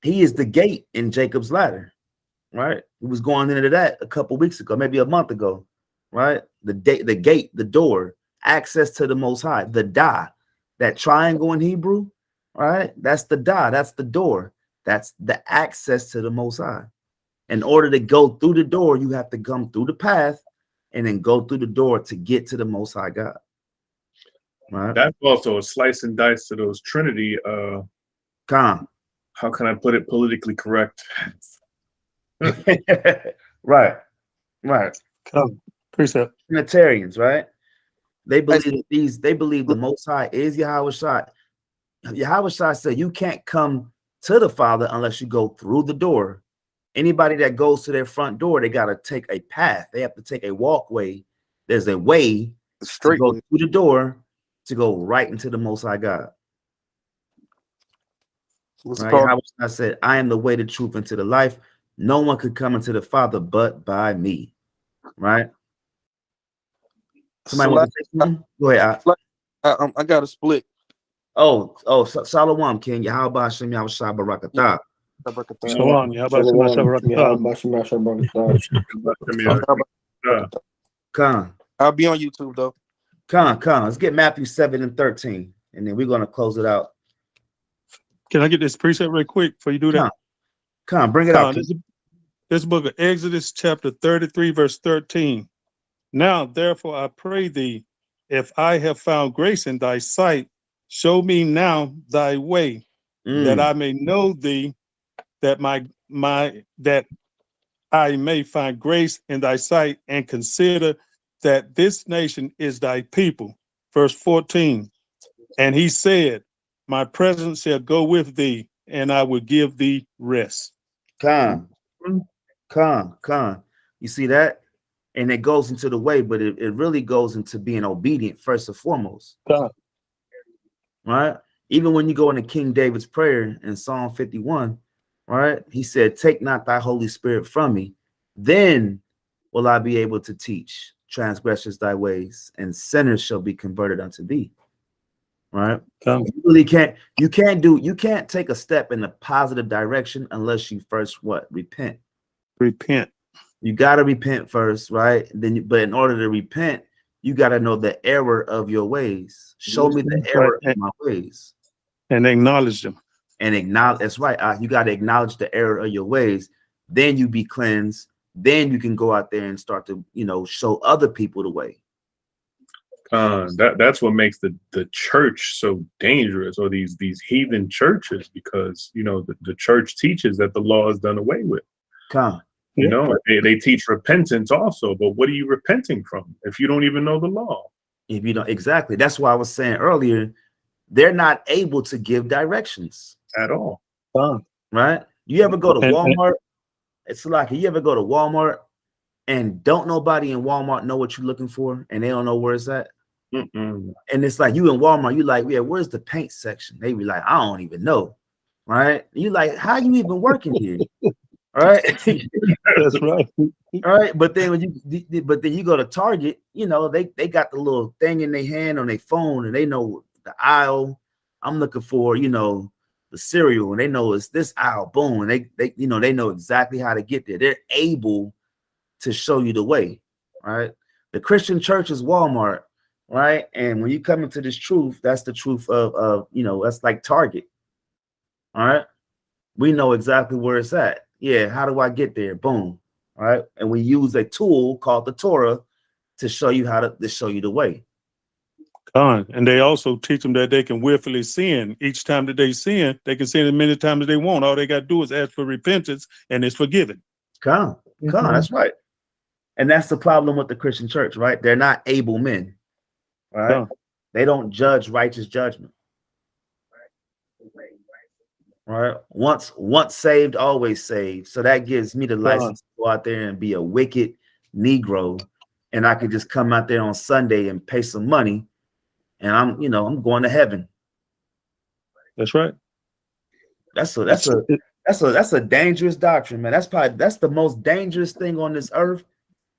He is the gate in Jacob's ladder, right? We was going into that a couple weeks ago, maybe a month ago, right? The date, the gate, the door, access to the most high, the da, that triangle in Hebrew, right? That's the da, that's the door, that's the access to the most high. In order to go through the door, you have to come through the path and then go through the door to get to the most high God. Right? That's also a slice and dice to those Trinity. Uh, Come. how can I put it politically correct? right, right. Come. Precept. Trinitarians, right? They believe that these. They believe the Most High is Yahawashi. Yahweh Shai said, "You can't come to the Father unless you go through the door." Anybody that goes to their front door, they got to take a path. They have to take a walkway. There's a way to Straight. go through the door to go right into the Most High God. What's Right? called Yahweh said, "I am the way, the truth, and to the life. No one could come into the Father but by me." Right? Somebody want to say something? Go ahead. I, I, um, I got a split. oh, oh, Sa- Shalom, King. Yahweh Hashem, Yahawashi Barakatah. Shalom. Yeah, how about you, Masha Shalom, Barakatah? Shalom, Shalom. Come, I'll be on YouTube though. come, come. Let's get Matthew 7 and 13, and then we're going to close it out. Can I get this precept real quick before you do that? Come, Come, bring it Con, out. this, this book of Exodus, chapter 33, verse 13. Now, therefore, I pray thee, if I have found grace in thy sight, show me now thy way, that Mm, I may know thee, that my my that I may find grace in thy sight, and consider that this nation is thy people. Verse 14. And he said, My presence shall go with thee, and I will give thee rest. come, come, come. You see that? And it goes into the way, but it, it really goes into being obedient first and foremost. Right? Even when you go into King David's prayer in Psalm 51, right? He said, Take not thy Holy Spirit from me, then will I be able to teach transgressors thy ways, and sinners shall be converted unto thee. Right? Come. You really can't, you can't do, you can't take a step in a positive direction unless you first what repent. Repent. You gotta repent first, right? Then you, but in order to repent, you gotta know the error of your ways. Show me the error of my ways and acknowledge them. and acknowledge that's right uh, you got to acknowledge the error of your ways then you be cleansed then you can go out there and start to you know show other people the way Uh, that that's what makes the the church so dangerous, or these these heathen churches, because you know the, the church teaches that the law is done away with. come You Yeah. know, they, they teach repentance also, but what are you repenting from if you don't even know the law? if you don't exactly that's why i was saying earlier they're not able to give directions at all? right you ever go to And- and- walmart it's like you ever go to walmart and don't nobody in walmart know what you're looking for and they don't know where it's at Mm-mm. and it's like you in Walmart, you like, yeah, where's the paint section? They be like, I don't even know, right? You like, how you even working here, right? That's right. All right, but then when you, but then you go to Target, you know, they they got the little thing in their hand on their phone, and they know the aisle. I'm looking for, you know, the cereal, and they know it's this aisle. Boom, and they they you know they know exactly how to get there. They're able to show you the way, right? The Christian church is Walmart, right? And when you come into this truth, that's the truth of of you know that's like Target, All right. We know exactly where it's at. Yeah. How do I get there? Boom. All right. And we use a tool called the Torah to show you how to, to show you the way. Con. And they also teach them that they can willfully sin. Each time that they sin, they can sin as many times as they want. All they got to do is ask for repentance and it's forgiven. Come, come. Mm-hmm. That's right. And that's the problem with the Christian church, right? They're not able men. Right. Yeah. They don't judge righteous judgment. Right. Once once saved, always saved. So that gives me the license to go out there and be a wicked Negro. And I could just come out there on Sunday and pay some money. And I'm, you know, I'm going to heaven. That's right. That's a that's a that's a that's a dangerous doctrine, man. That's probably that's the most dangerous thing on this earth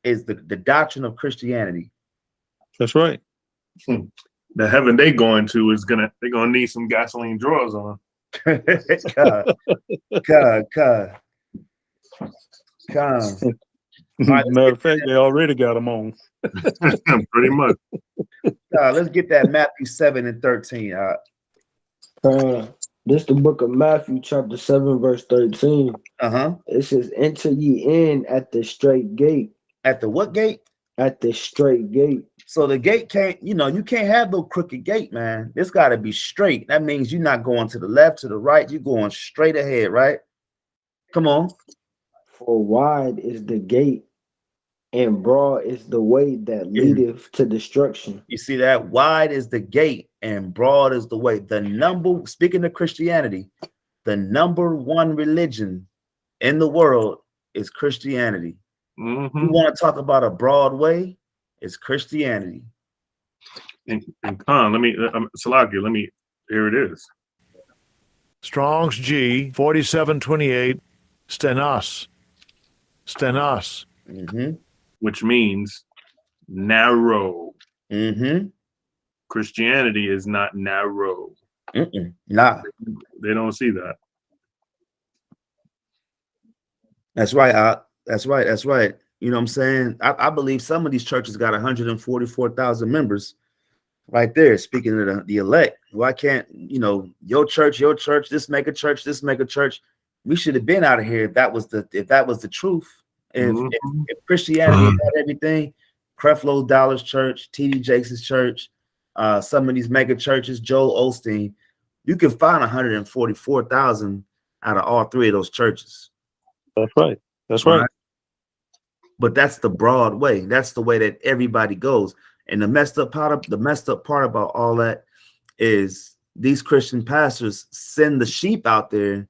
is the, the doctrine of Christianity. That's right. Hmm. The heaven they going to is gonna they're gonna need some gasoline drawers on. God, God, God, God. Matter of fact, they already got them on. Pretty much. God, let's get that Matthew 7 and 13. Uh, Uh, this the book of Matthew, chapter 7, verse 13. uh-huh. It says, Enter ye in at the straight gate, At the what gate? at the straight gate. So the gate can't, you know, you can't have no crooked gate, man. It's got to be straight. That means you're not going to the left, to the right. You're going straight ahead, right? Come on. For wide is the gate, and broad is the way that leadeth to destruction. You see that? Wide is the gate and broad is the way. The number, speaking of Christianity, the number one religion in the world is Christianity. hmm You want to talk about a broad way? It's Christianity. And, and Khan, let me, um, Salakia, let me, here it is. Strong's G 4728 Stenos. Stenos. Mm-hmm. which means narrow. Mm-hmm. Christianity is not narrow. Mm-mm. Nah, They don't see that. that's right. Uh, that's right. That's right. You know what I'm saying? I, I believe some of these churches got 144,000 members right there. Speaking of the, the elect, why can't, you know, your church, your church, this make a church, this make a church? We should have been out of here if that was the if that was the truth. If, Mhm. if, if Christianity had everything, Creflo Dollar's church, TD Jakes' church, uh, some of these mega churches, Joel Osteen, you can find 144,000 out of all three of those churches. That's right. That's right. Right. But that's the broad way. That's the way that everybody goes. And the messed up part of the messed up part about all that is these Christian pastors send the sheep out there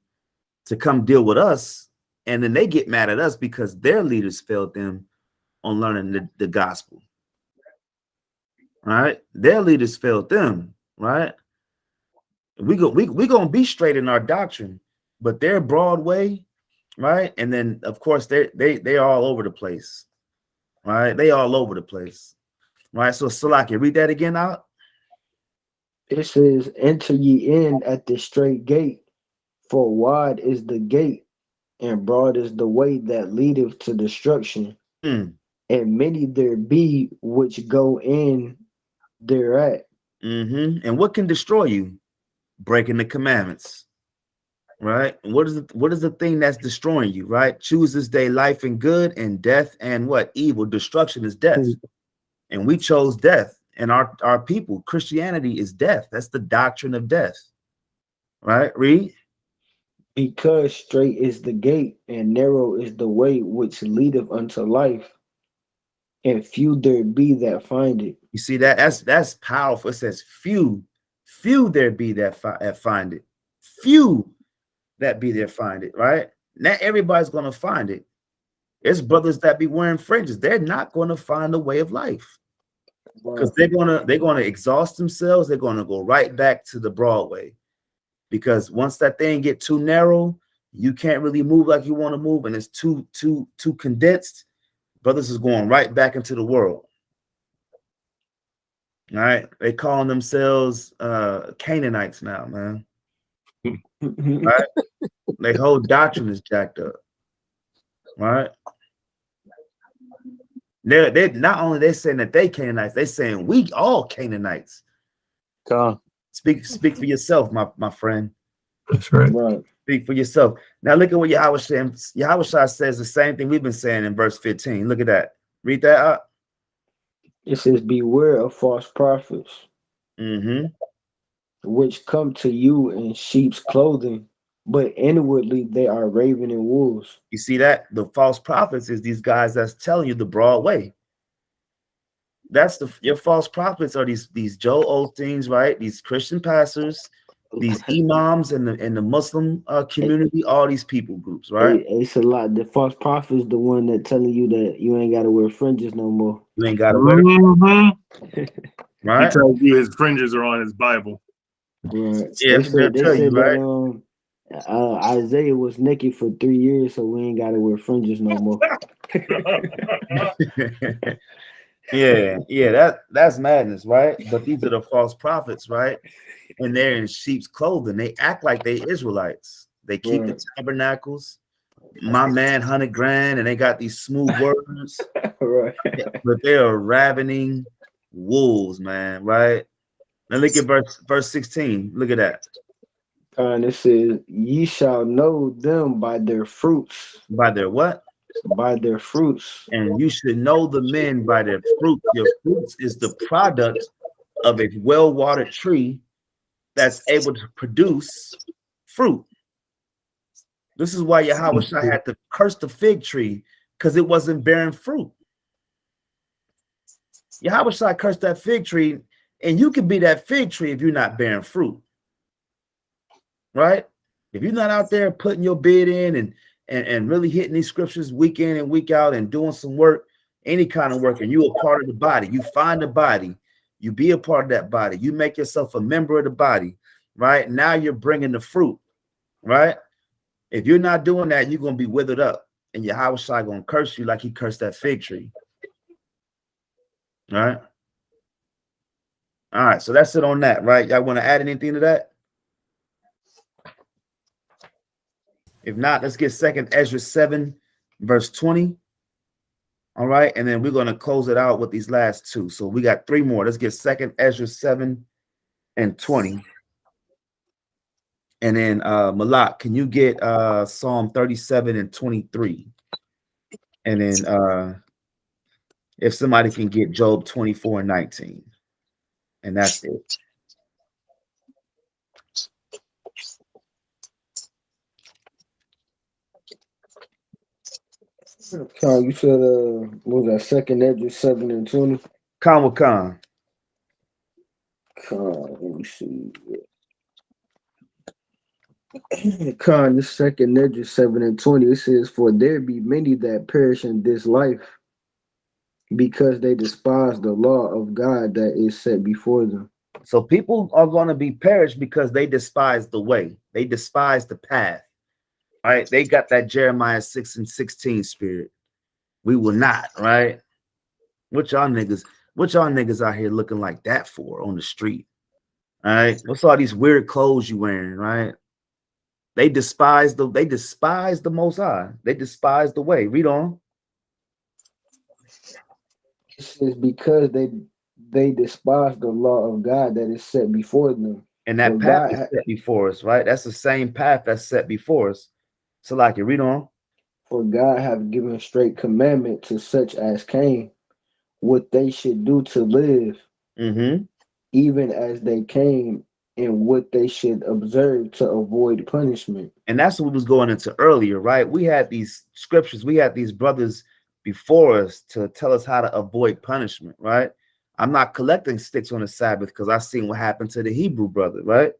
to come deal with us, and then they get mad at us because their leaders failed them on learning the, the gospel. Right? Their leaders failed them, right? We go we we gonna be straight in our doctrine, but their broad way right? And then of course they they they are all over the place, right? They all over the place, right? So Salaki, read that again out. It says, Enter ye in at the straight gate, for wide is the gate, and broad is the way that leadeth to destruction, Hmm. and many there be which go in thereat. Mm-hmm. And what can destroy you? Breaking the commandments, right? What is the, What is the thing that's destroying you? Right? Choose this day life and good, and death and what evil. Destruction is death, mm. and we chose death. And our our people, Christianity is death. That's the doctrine of death, right? Read. Because straight is the gate, and narrow is the way which leadeth unto life, and few there be that find it. You see that? That's that's powerful. It says few, few there be that, fi- that find it. Few that be there find it, right? Not everybody's gonna find it. There's brothers that be wearing fringes. They're not gonna find a way of life because they're gonna they're gonna exhaust themselves. They're gonna go right back to the Broadway because once that thing get too narrow, you can't really move like you want to move, and it's too too too condensed. Brothers is going right back into the world. All right, they calling themselves uh Canaanites now, man. Their whole doctrine is jacked up. Right? They're they not only they saying that they Canaanites, they saying we all Canaanites. Con. Speak speak for yourself, my, my friend. That's right. Right. Speak for yourself. Now look at what Yahweh says. Yahawashi says the same thing we've been saying in verse 15. Look at that. Read that up. It says, Beware of false prophets, Mm-hmm. which come to you in sheep's clothing, but inwardly they are ravening wolves. You see that? The false prophets is these guys that's telling you the broad way. That's the your false prophets are these these Joel things, right? These Christian pastors, these imams in the in the Muslim uh, community, all these people groups, right? It- it's a lot. The false prophet is the one that telling you that you ain't got to wear fringes no more. You ain't got to wear, Mhm. He right? tells you his fringes are on his Bible. Right. Yeah, they they'll said, they tell you, said that right? um, uh, Isaiah was naked for three years, so we ain't got to wear fringes no more. yeah, yeah, that that's madness, right? But these are the false prophets, right? And they're in sheep's clothing. They act like they Israelites. They keep the tabernacles. My man, hundred grand, and they got these smooth words, right. but they are ravening wolves, man. Right? Now look at verse verse sixteen. Look at that. And it says, "Ye shall know them by their fruits, By their what? by their fruits." And you should know the men by their fruit. Your fruits is the product of a well-watered tree that's able to produce fruit. This is why Yahawashi had to curse the fig tree because it wasn't bearing fruit. Yahawashi cursed that fig tree, and you can be that fig tree if you're not bearing fruit. Right? If you're not out there putting your bid in and and, and really hitting these scriptures week in and week out and doing some work, any kind of work, and you a part of the body, you find the body, you be a part of that body, you make yourself a member of the body, right? Now you're bringing the fruit, right? If you're not doing that, you're gonna be withered up, and Yahawashi gonna curse you like he cursed that fig tree. Right. All right, so that's it on that, right? Y'all want to add anything to that? If not, let's get second Ezra 7, verse 20. All right, and then we're going to close it out with these last two. So we got three more. Let's get second Ezra 7 and 20. And then uh Malak, can you get uh Psalm 37 and 23? And then uh if somebody can get Job 24 and 19. And that's it. Con, you said, uh, what was that second Edge seven and twenty? Khan Con. Con, let me see. Con, the second Edge seven and twenty. It says, "For there be many that perish in this life, because they despise the law of God that is set before them." So people are going to be perished because they despise the way. They despise the path. Right? They got that Jeremiah 6 and 16 spirit. We will not, right? What y'all niggas, what y'all niggas out here looking like that for on the street? All right. What's all these weird clothes you wearing, right? They despise the they despise the most high. They despise the way. Read on. It says, "Because they they despise the law of God that is set before them." And that Well, path God is set before us, right? That's the same path that's set before us. So, like, you read on. For God have given straight commandment to such as came, what they should do to live, Mm-hmm. even as they came, and what they should observe to avoid punishment. And that's what we was going into earlier, right? We had these scriptures, we had these brothers before us to tell us how to avoid punishment, right? I'm not collecting sticks on the Sabbath because I seen what happened to the Hebrew brother, right?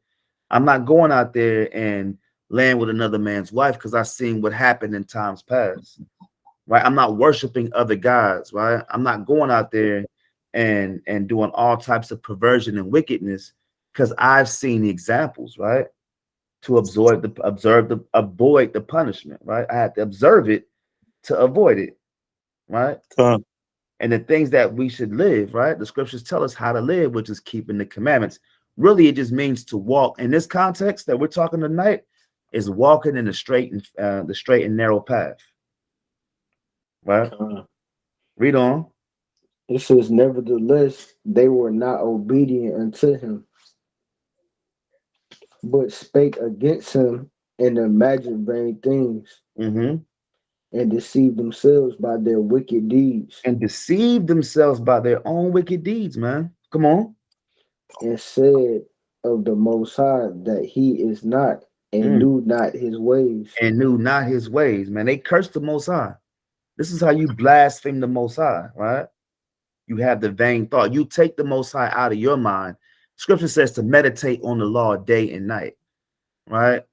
I'm not going out there and laying with another man's wife because I've seen what happened in times past, right? I'm not worshiping other gods, right? I'm not going out there and and doing all types of perversion and wickedness because I've seen the examples, right? To absorb the observe the avoid the punishment, right? I had to observe it to avoid it, right? Con, and the things that we should live, right? The scriptures tell us how to live, which is keeping the commandments. Really, it just means to walk. In this context that we're talking tonight, is walking in the straight and uh, the straight and narrow path. Right? Uh, Read on. it says, Nevertheless, they were not obedient unto him. but spake against him and imagined vain things, hmm and deceived themselves by their wicked deeds, And deceived themselves by their own wicked deeds, man. Come on. and said of the Most High that he is not, and Mm. knew not his ways. And knew not his ways, man. They cursed the Most High. This is how you blaspheme the Most High, right? You have the vain thought. You take the Most High out of your mind. Scripture says to meditate on the law day and night, right?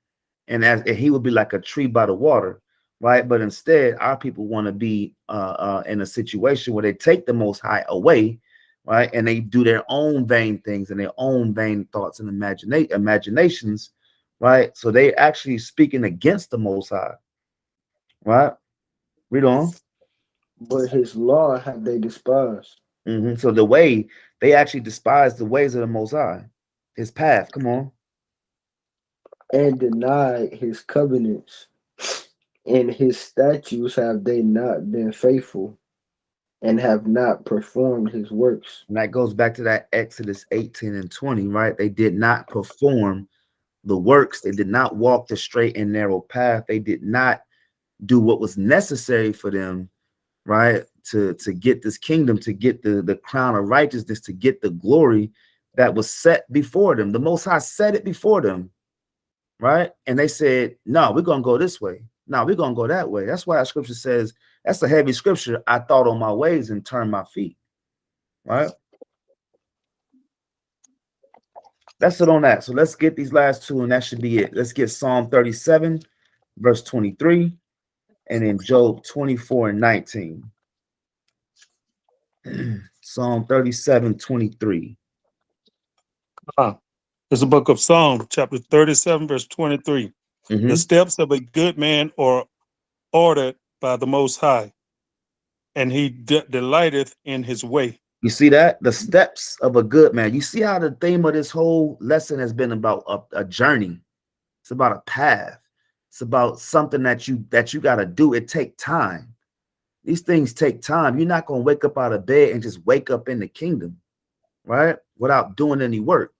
And as and he would be like a tree by the water, right? But instead, our people want to be uh, uh, in a situation where they take the Most High away, right? And they do their own vain things and their own vain thoughts and imagina- imaginations, right? So they actually speaking against the Most High, right? Read on. But his law have they despised, Mhm. So the way they actually despise the ways of the Most High, His path. Come on. and denied his covenants, and his statutes have they not been faithful, and have not performed his works. And that goes back to that Exodus 18 and 20, right? They did not perform the works. They did not walk the straight and narrow path. They did not do what was necessary for them, right? To, to get this kingdom, to get the, the crown of righteousness, to get the glory that was set before them. The Most High set it before them, right? And they said, no, we're going to go this way. No, we're going to go that way. That's why our scripture says, that's a heavy scripture. I thought on my ways and turned my feet, right? That's it on that. So let's get these last two, and that should be it. Let's get Psalm 37, verse 23, and then Job 24 and 19. Psalm 37, 23. It's a book of Psalm, chapter thirty-seven, verse twenty-three. Mhm. The steps of a good man are ordered by the Most High, and he de- delighteth in his way. You see that? The steps of a good man. You see how the theme of this whole lesson has been about a, a journey. It's about a path. It's about something that you that you got to do. It take time. These things take time. You're not going to wake up out of bed and just wake up in the kingdom, right? Without doing any work,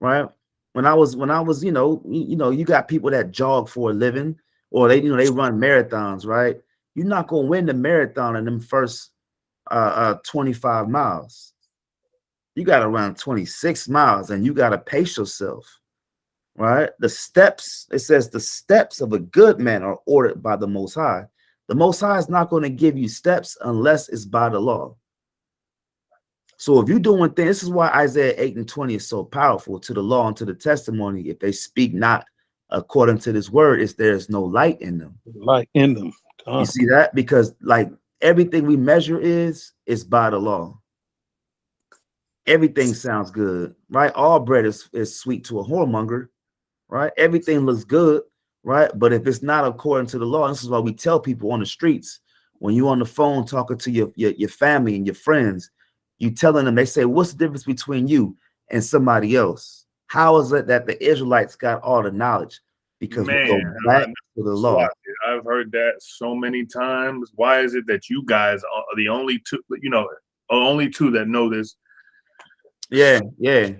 right? When I was when I was, you know, you, you know, you got people that jog for a living or they, you know, they run marathons, right? You're not going to win the marathon in them first uh, uh 25 miles. You got to run 26 miles and you got to pace yourself. Right? The steps, it says the steps of a good man are ordered by the most high. The most high is not going to give you steps unless it's by the law. So if you're doing things, this is why Isaiah 8 and 20 is so powerful to the law and to the testimony. If they speak not according to this word, is there's no light in them. Light in them. You God. see that? Because like everything we measure is is by the law. Everything sounds good, right? All bread is, is sweet to a whoremonger, right? Everything looks good, right? But if it's not according to the law, this is why we tell people on the streets when you're on the phone talking to your, your, your family and your friends, you telling them, they say, What's the difference between you and somebody else? How is it that the Israelites got all the knowledge? Because we go back to the law. I've heard that so many times. Why is it that you guys are the only two, you know, only two that know this? Yeah, yeah.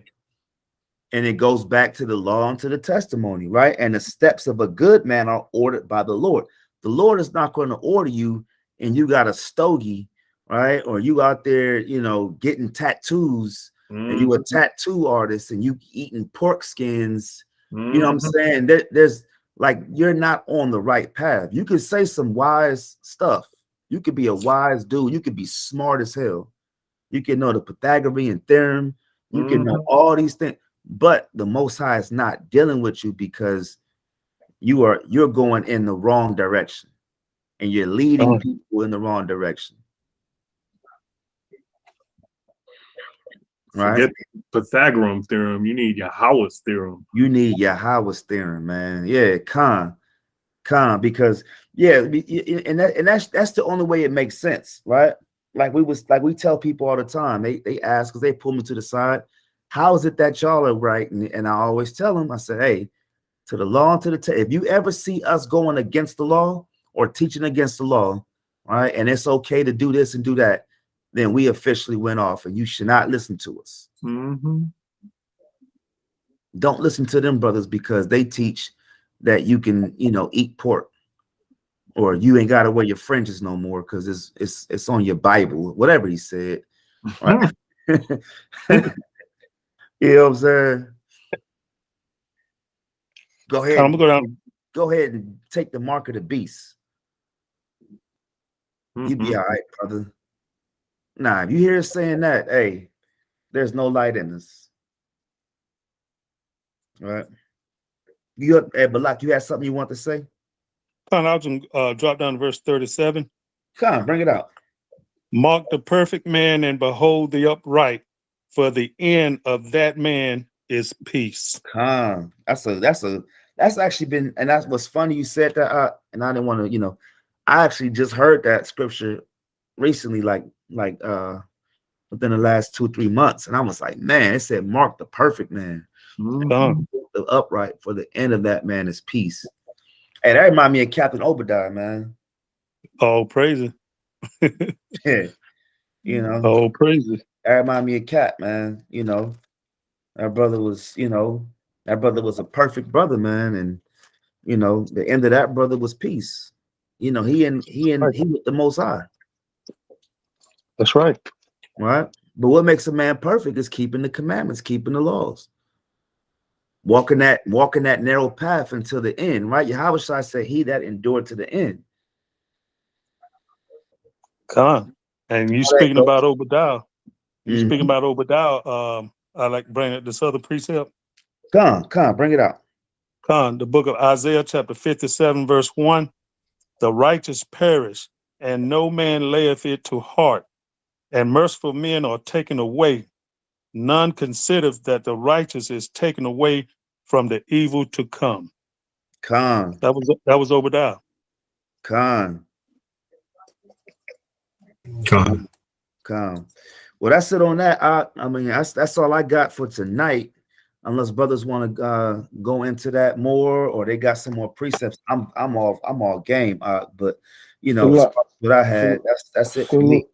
And it goes back to the law and to the testimony, right? And the steps of a good man are ordered by the Lord. The Lord is not going to order you and you got a stogie, right? Or you out there, you know, getting tattoos and you a tattoo artist and you eating pork skins. You know what I'm Mhm. saying? There, there's like you're not on the right path. You could say some wise stuff. You could be a wise dude. You could be smart as hell. You can know the Pythagorean theorem. You can know all these things, but the Most High is not dealing with you because you are you're going in the wrong direction, and you're leading Uh. people in the wrong direction. Right? Forget the Pythagorean theorem. You need Yahweh's theorem. You need Yahweh's theorem, man. Yeah, Khan, Khan, because yeah, be- y- y- and that, and that's that's the only way it makes sense, right? Like we was like we tell people all the time. They they ask because they pull me to the side. How is it that y'all are right? And, and I always tell them, I say, hey, to the law and to the if you ever see us going against the law or teaching against the law, right? And it's okay to do this and do that, then we officially went off, and you should not listen to us. Mhm. don't listen to them brothers because they teach that you can, you know, eat pork or you ain't got to wear your fringes no more because it's it's it's on your Bible, whatever he said. Right? you know what I'm saying? Go ahead. I'm gonna go down. Go ahead and take the mark of the beast. You be Mhm. all right, brother. Nah, if you hear us saying that, hey, there's no light in us. All right. You up, hey, Balak, you had something you want to say? Con, I was uh, drop down to verse 37. Come bring it out. Mark the perfect man and behold the upright, for the end of that man is peace. Come. That's a that's a that's actually been and that's what's funny. You said that uh, and I didn't want to, you know, I actually just heard that scripture recently, like like uh within the last two, three months. And I was like, man, it said mark the perfect man. Mhm. The upright for the end of that man is peace. Hey, that remind me of Captain Obadiah, man. all praises, Yeah. You know, all praises. that remind me of Cap, man. You know, our brother was, you know, that brother was a perfect brother, man. And you know, the end of that brother was peace. You know, he and he and he with the most high, That's right. right? But what makes a man perfect is keeping the commandments, keeping the laws. Walking that walking that narrow path until the end, right? Yahawashi said, He that endured to the end. Con. And you speaking about Obadiah. You Mhm. speaking about Obadiah. Um, I like bringing up this other precept. Come, come, bring it out. Con, the book of Isaiah, chapter 57, verse 1. The righteous perish, and no man layeth it to heart, and merciful men are taken away. None considers that the righteous is taken away from the evil to come. Come, That was that was Obadiah. come, Con. come. Well, that's it on that. I, I mean, that's that's all I got for tonight. Unless brothers want to uh, go into that more, or they got some more precepts, I'm I'm all I'm all game. Uh, but you know, as Look, far as what I had, that's that's it for me.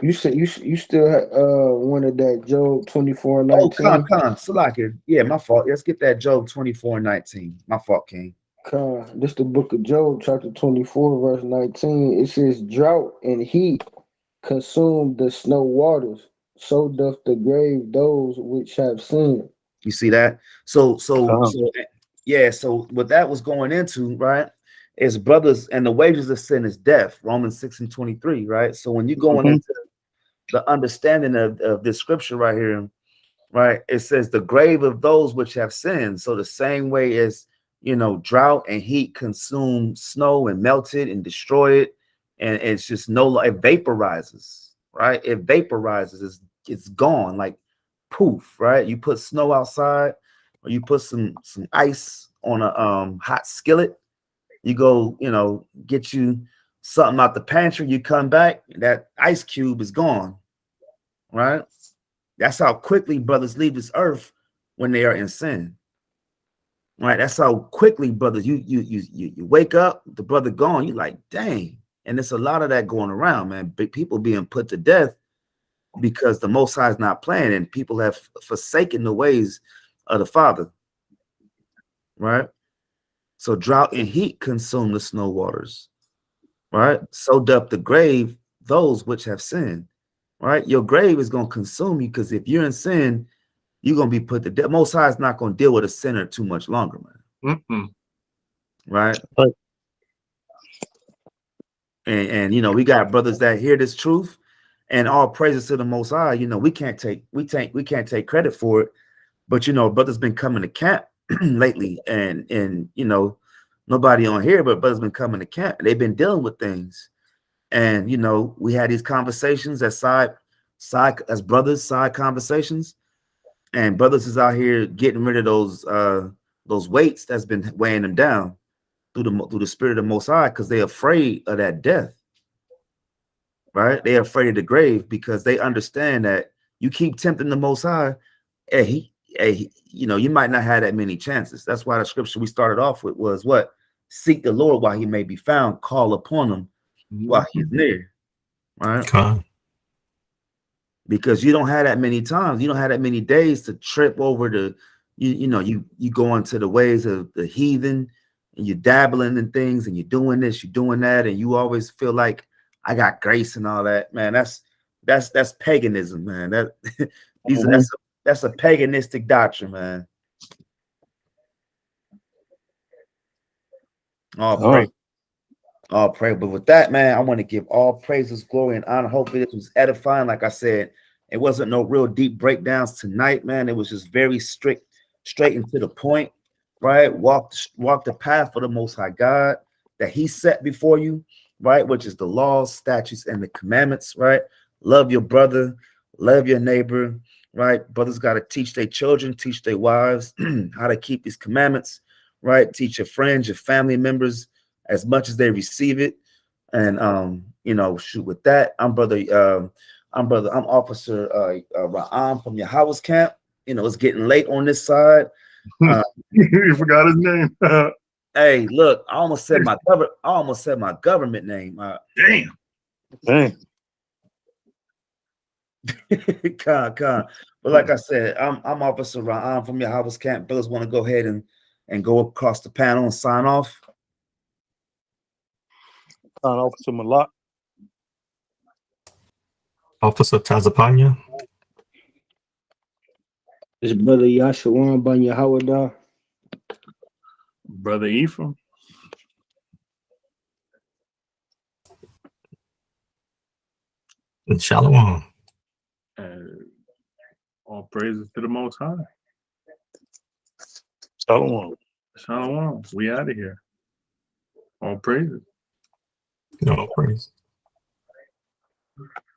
Look, you said you you still uh wanted that Job twenty four Oh, nineteen. come, come, Salaki. Yeah, my fault. Let's get that Job 24 and 19. My fault, King. Con, this the book of Job, chapter 24, verse 19. It says, Drought and heat consume the snow waters, so doth the grave those which have sinned. You see that? So, so, Come. so, yeah. So, what that was going into, right, is brothers, and the wages of sin is death. Romans six and twenty three, right? So, when you're going Mhm. into the understanding of, of this scripture right here, right, it says the grave of those which have sinned. So, the same way as you know, drought and heat consume snow and melt it and destroy it, and it's just no, it vaporizes, right? It vaporizes. It's it's gone like poof, right? You put snow outside, or you put some some ice on a um hot skillet. You go, you know, get you something out the pantry. You come back, that ice cube is gone, right? That's how quickly brothers leave this earth when they are in sin. Right? That's how quickly, brothers. You you you you, wake up, the brother gone. You like, dang. And there's a lot of that going around, man. Big people being put to death because the Most High is not playing, and people have forsaken the ways of the Father. Right. So drought and heat consume the snow waters. Right. Mm-hmm. So doth the grave those which have sinned. Right. Your grave is going to consume you because if you're in sin, you're going to be put to death. Most High is not going to deal with a sinner too much longer, man. Mm-mm. Right. Right. And, and you know, we got brothers that hear this truth and all praises to the most high. You know, we can't take we take we can't take credit for it. But you know, brothers been coming to camp lately, and and you know, nobody on here, but brothers been coming to camp. They've been dealing with things. And you know, we had these conversations as side side as brothers, side conversations. And brothers is out here getting rid of those uh those weights that's been weighing them down through the through the spirit of Most High because they're afraid of that death. Right? They're afraid of the grave because they understand that you keep tempting the Most High, hey, he, hey, he- you know, you might not have that many chances. That's why the scripture we started off with was what? Seek the Lord while he may be found, call upon him while he's mm-hmm. near. Right? Con. because you don't have that many times. You don't have that many days to trip over the you you know you you go into the ways of the heathen and you're dabbling in things and you're doing this, you're doing that, and you always feel like I got grace and all that, man. That's that's that's paganism, man. That these are, that's mm-hmm. a, that's a paganistic doctrine, man. All All praise, all praise. But with that, man, I want to give all praises, glory, and honor. Hopefully, this was edifying. Like I said, it wasn't no real deep breakdowns tonight, man. It was just very strict, straight and to the point, right? Walk walk the path for the Most High God that He set before you, right? Which is the laws, statutes, and the commandments, right? Love your brother, love your neighbor, right? Brothers got to teach their children, teach their wives how to keep these commandments, right? Teach your friends, your family members as much as they receive it. And um, you know, shoot with that. I'm brother, um, I'm brother, I'm officer uh, uh Ra'am from Yahweh's camp. You know, it's getting late on this side. you forgot his name. Hey, look, I almost said my government, I almost said my government name. Uh, Damn. Dang. con, con. But like I said, I'm I'm Officer Ra'am from Yahweh's camp. Brothers want to go ahead and and go across the panel and sign off. Con Officer Malak. Officer Tazapanya, It's brother Yashawan Ban Yahawada. Uh, brother Ephraim. and Shalom. And all praises to the Most High. Shalom. Shalom. We out of here. All praises. No praise.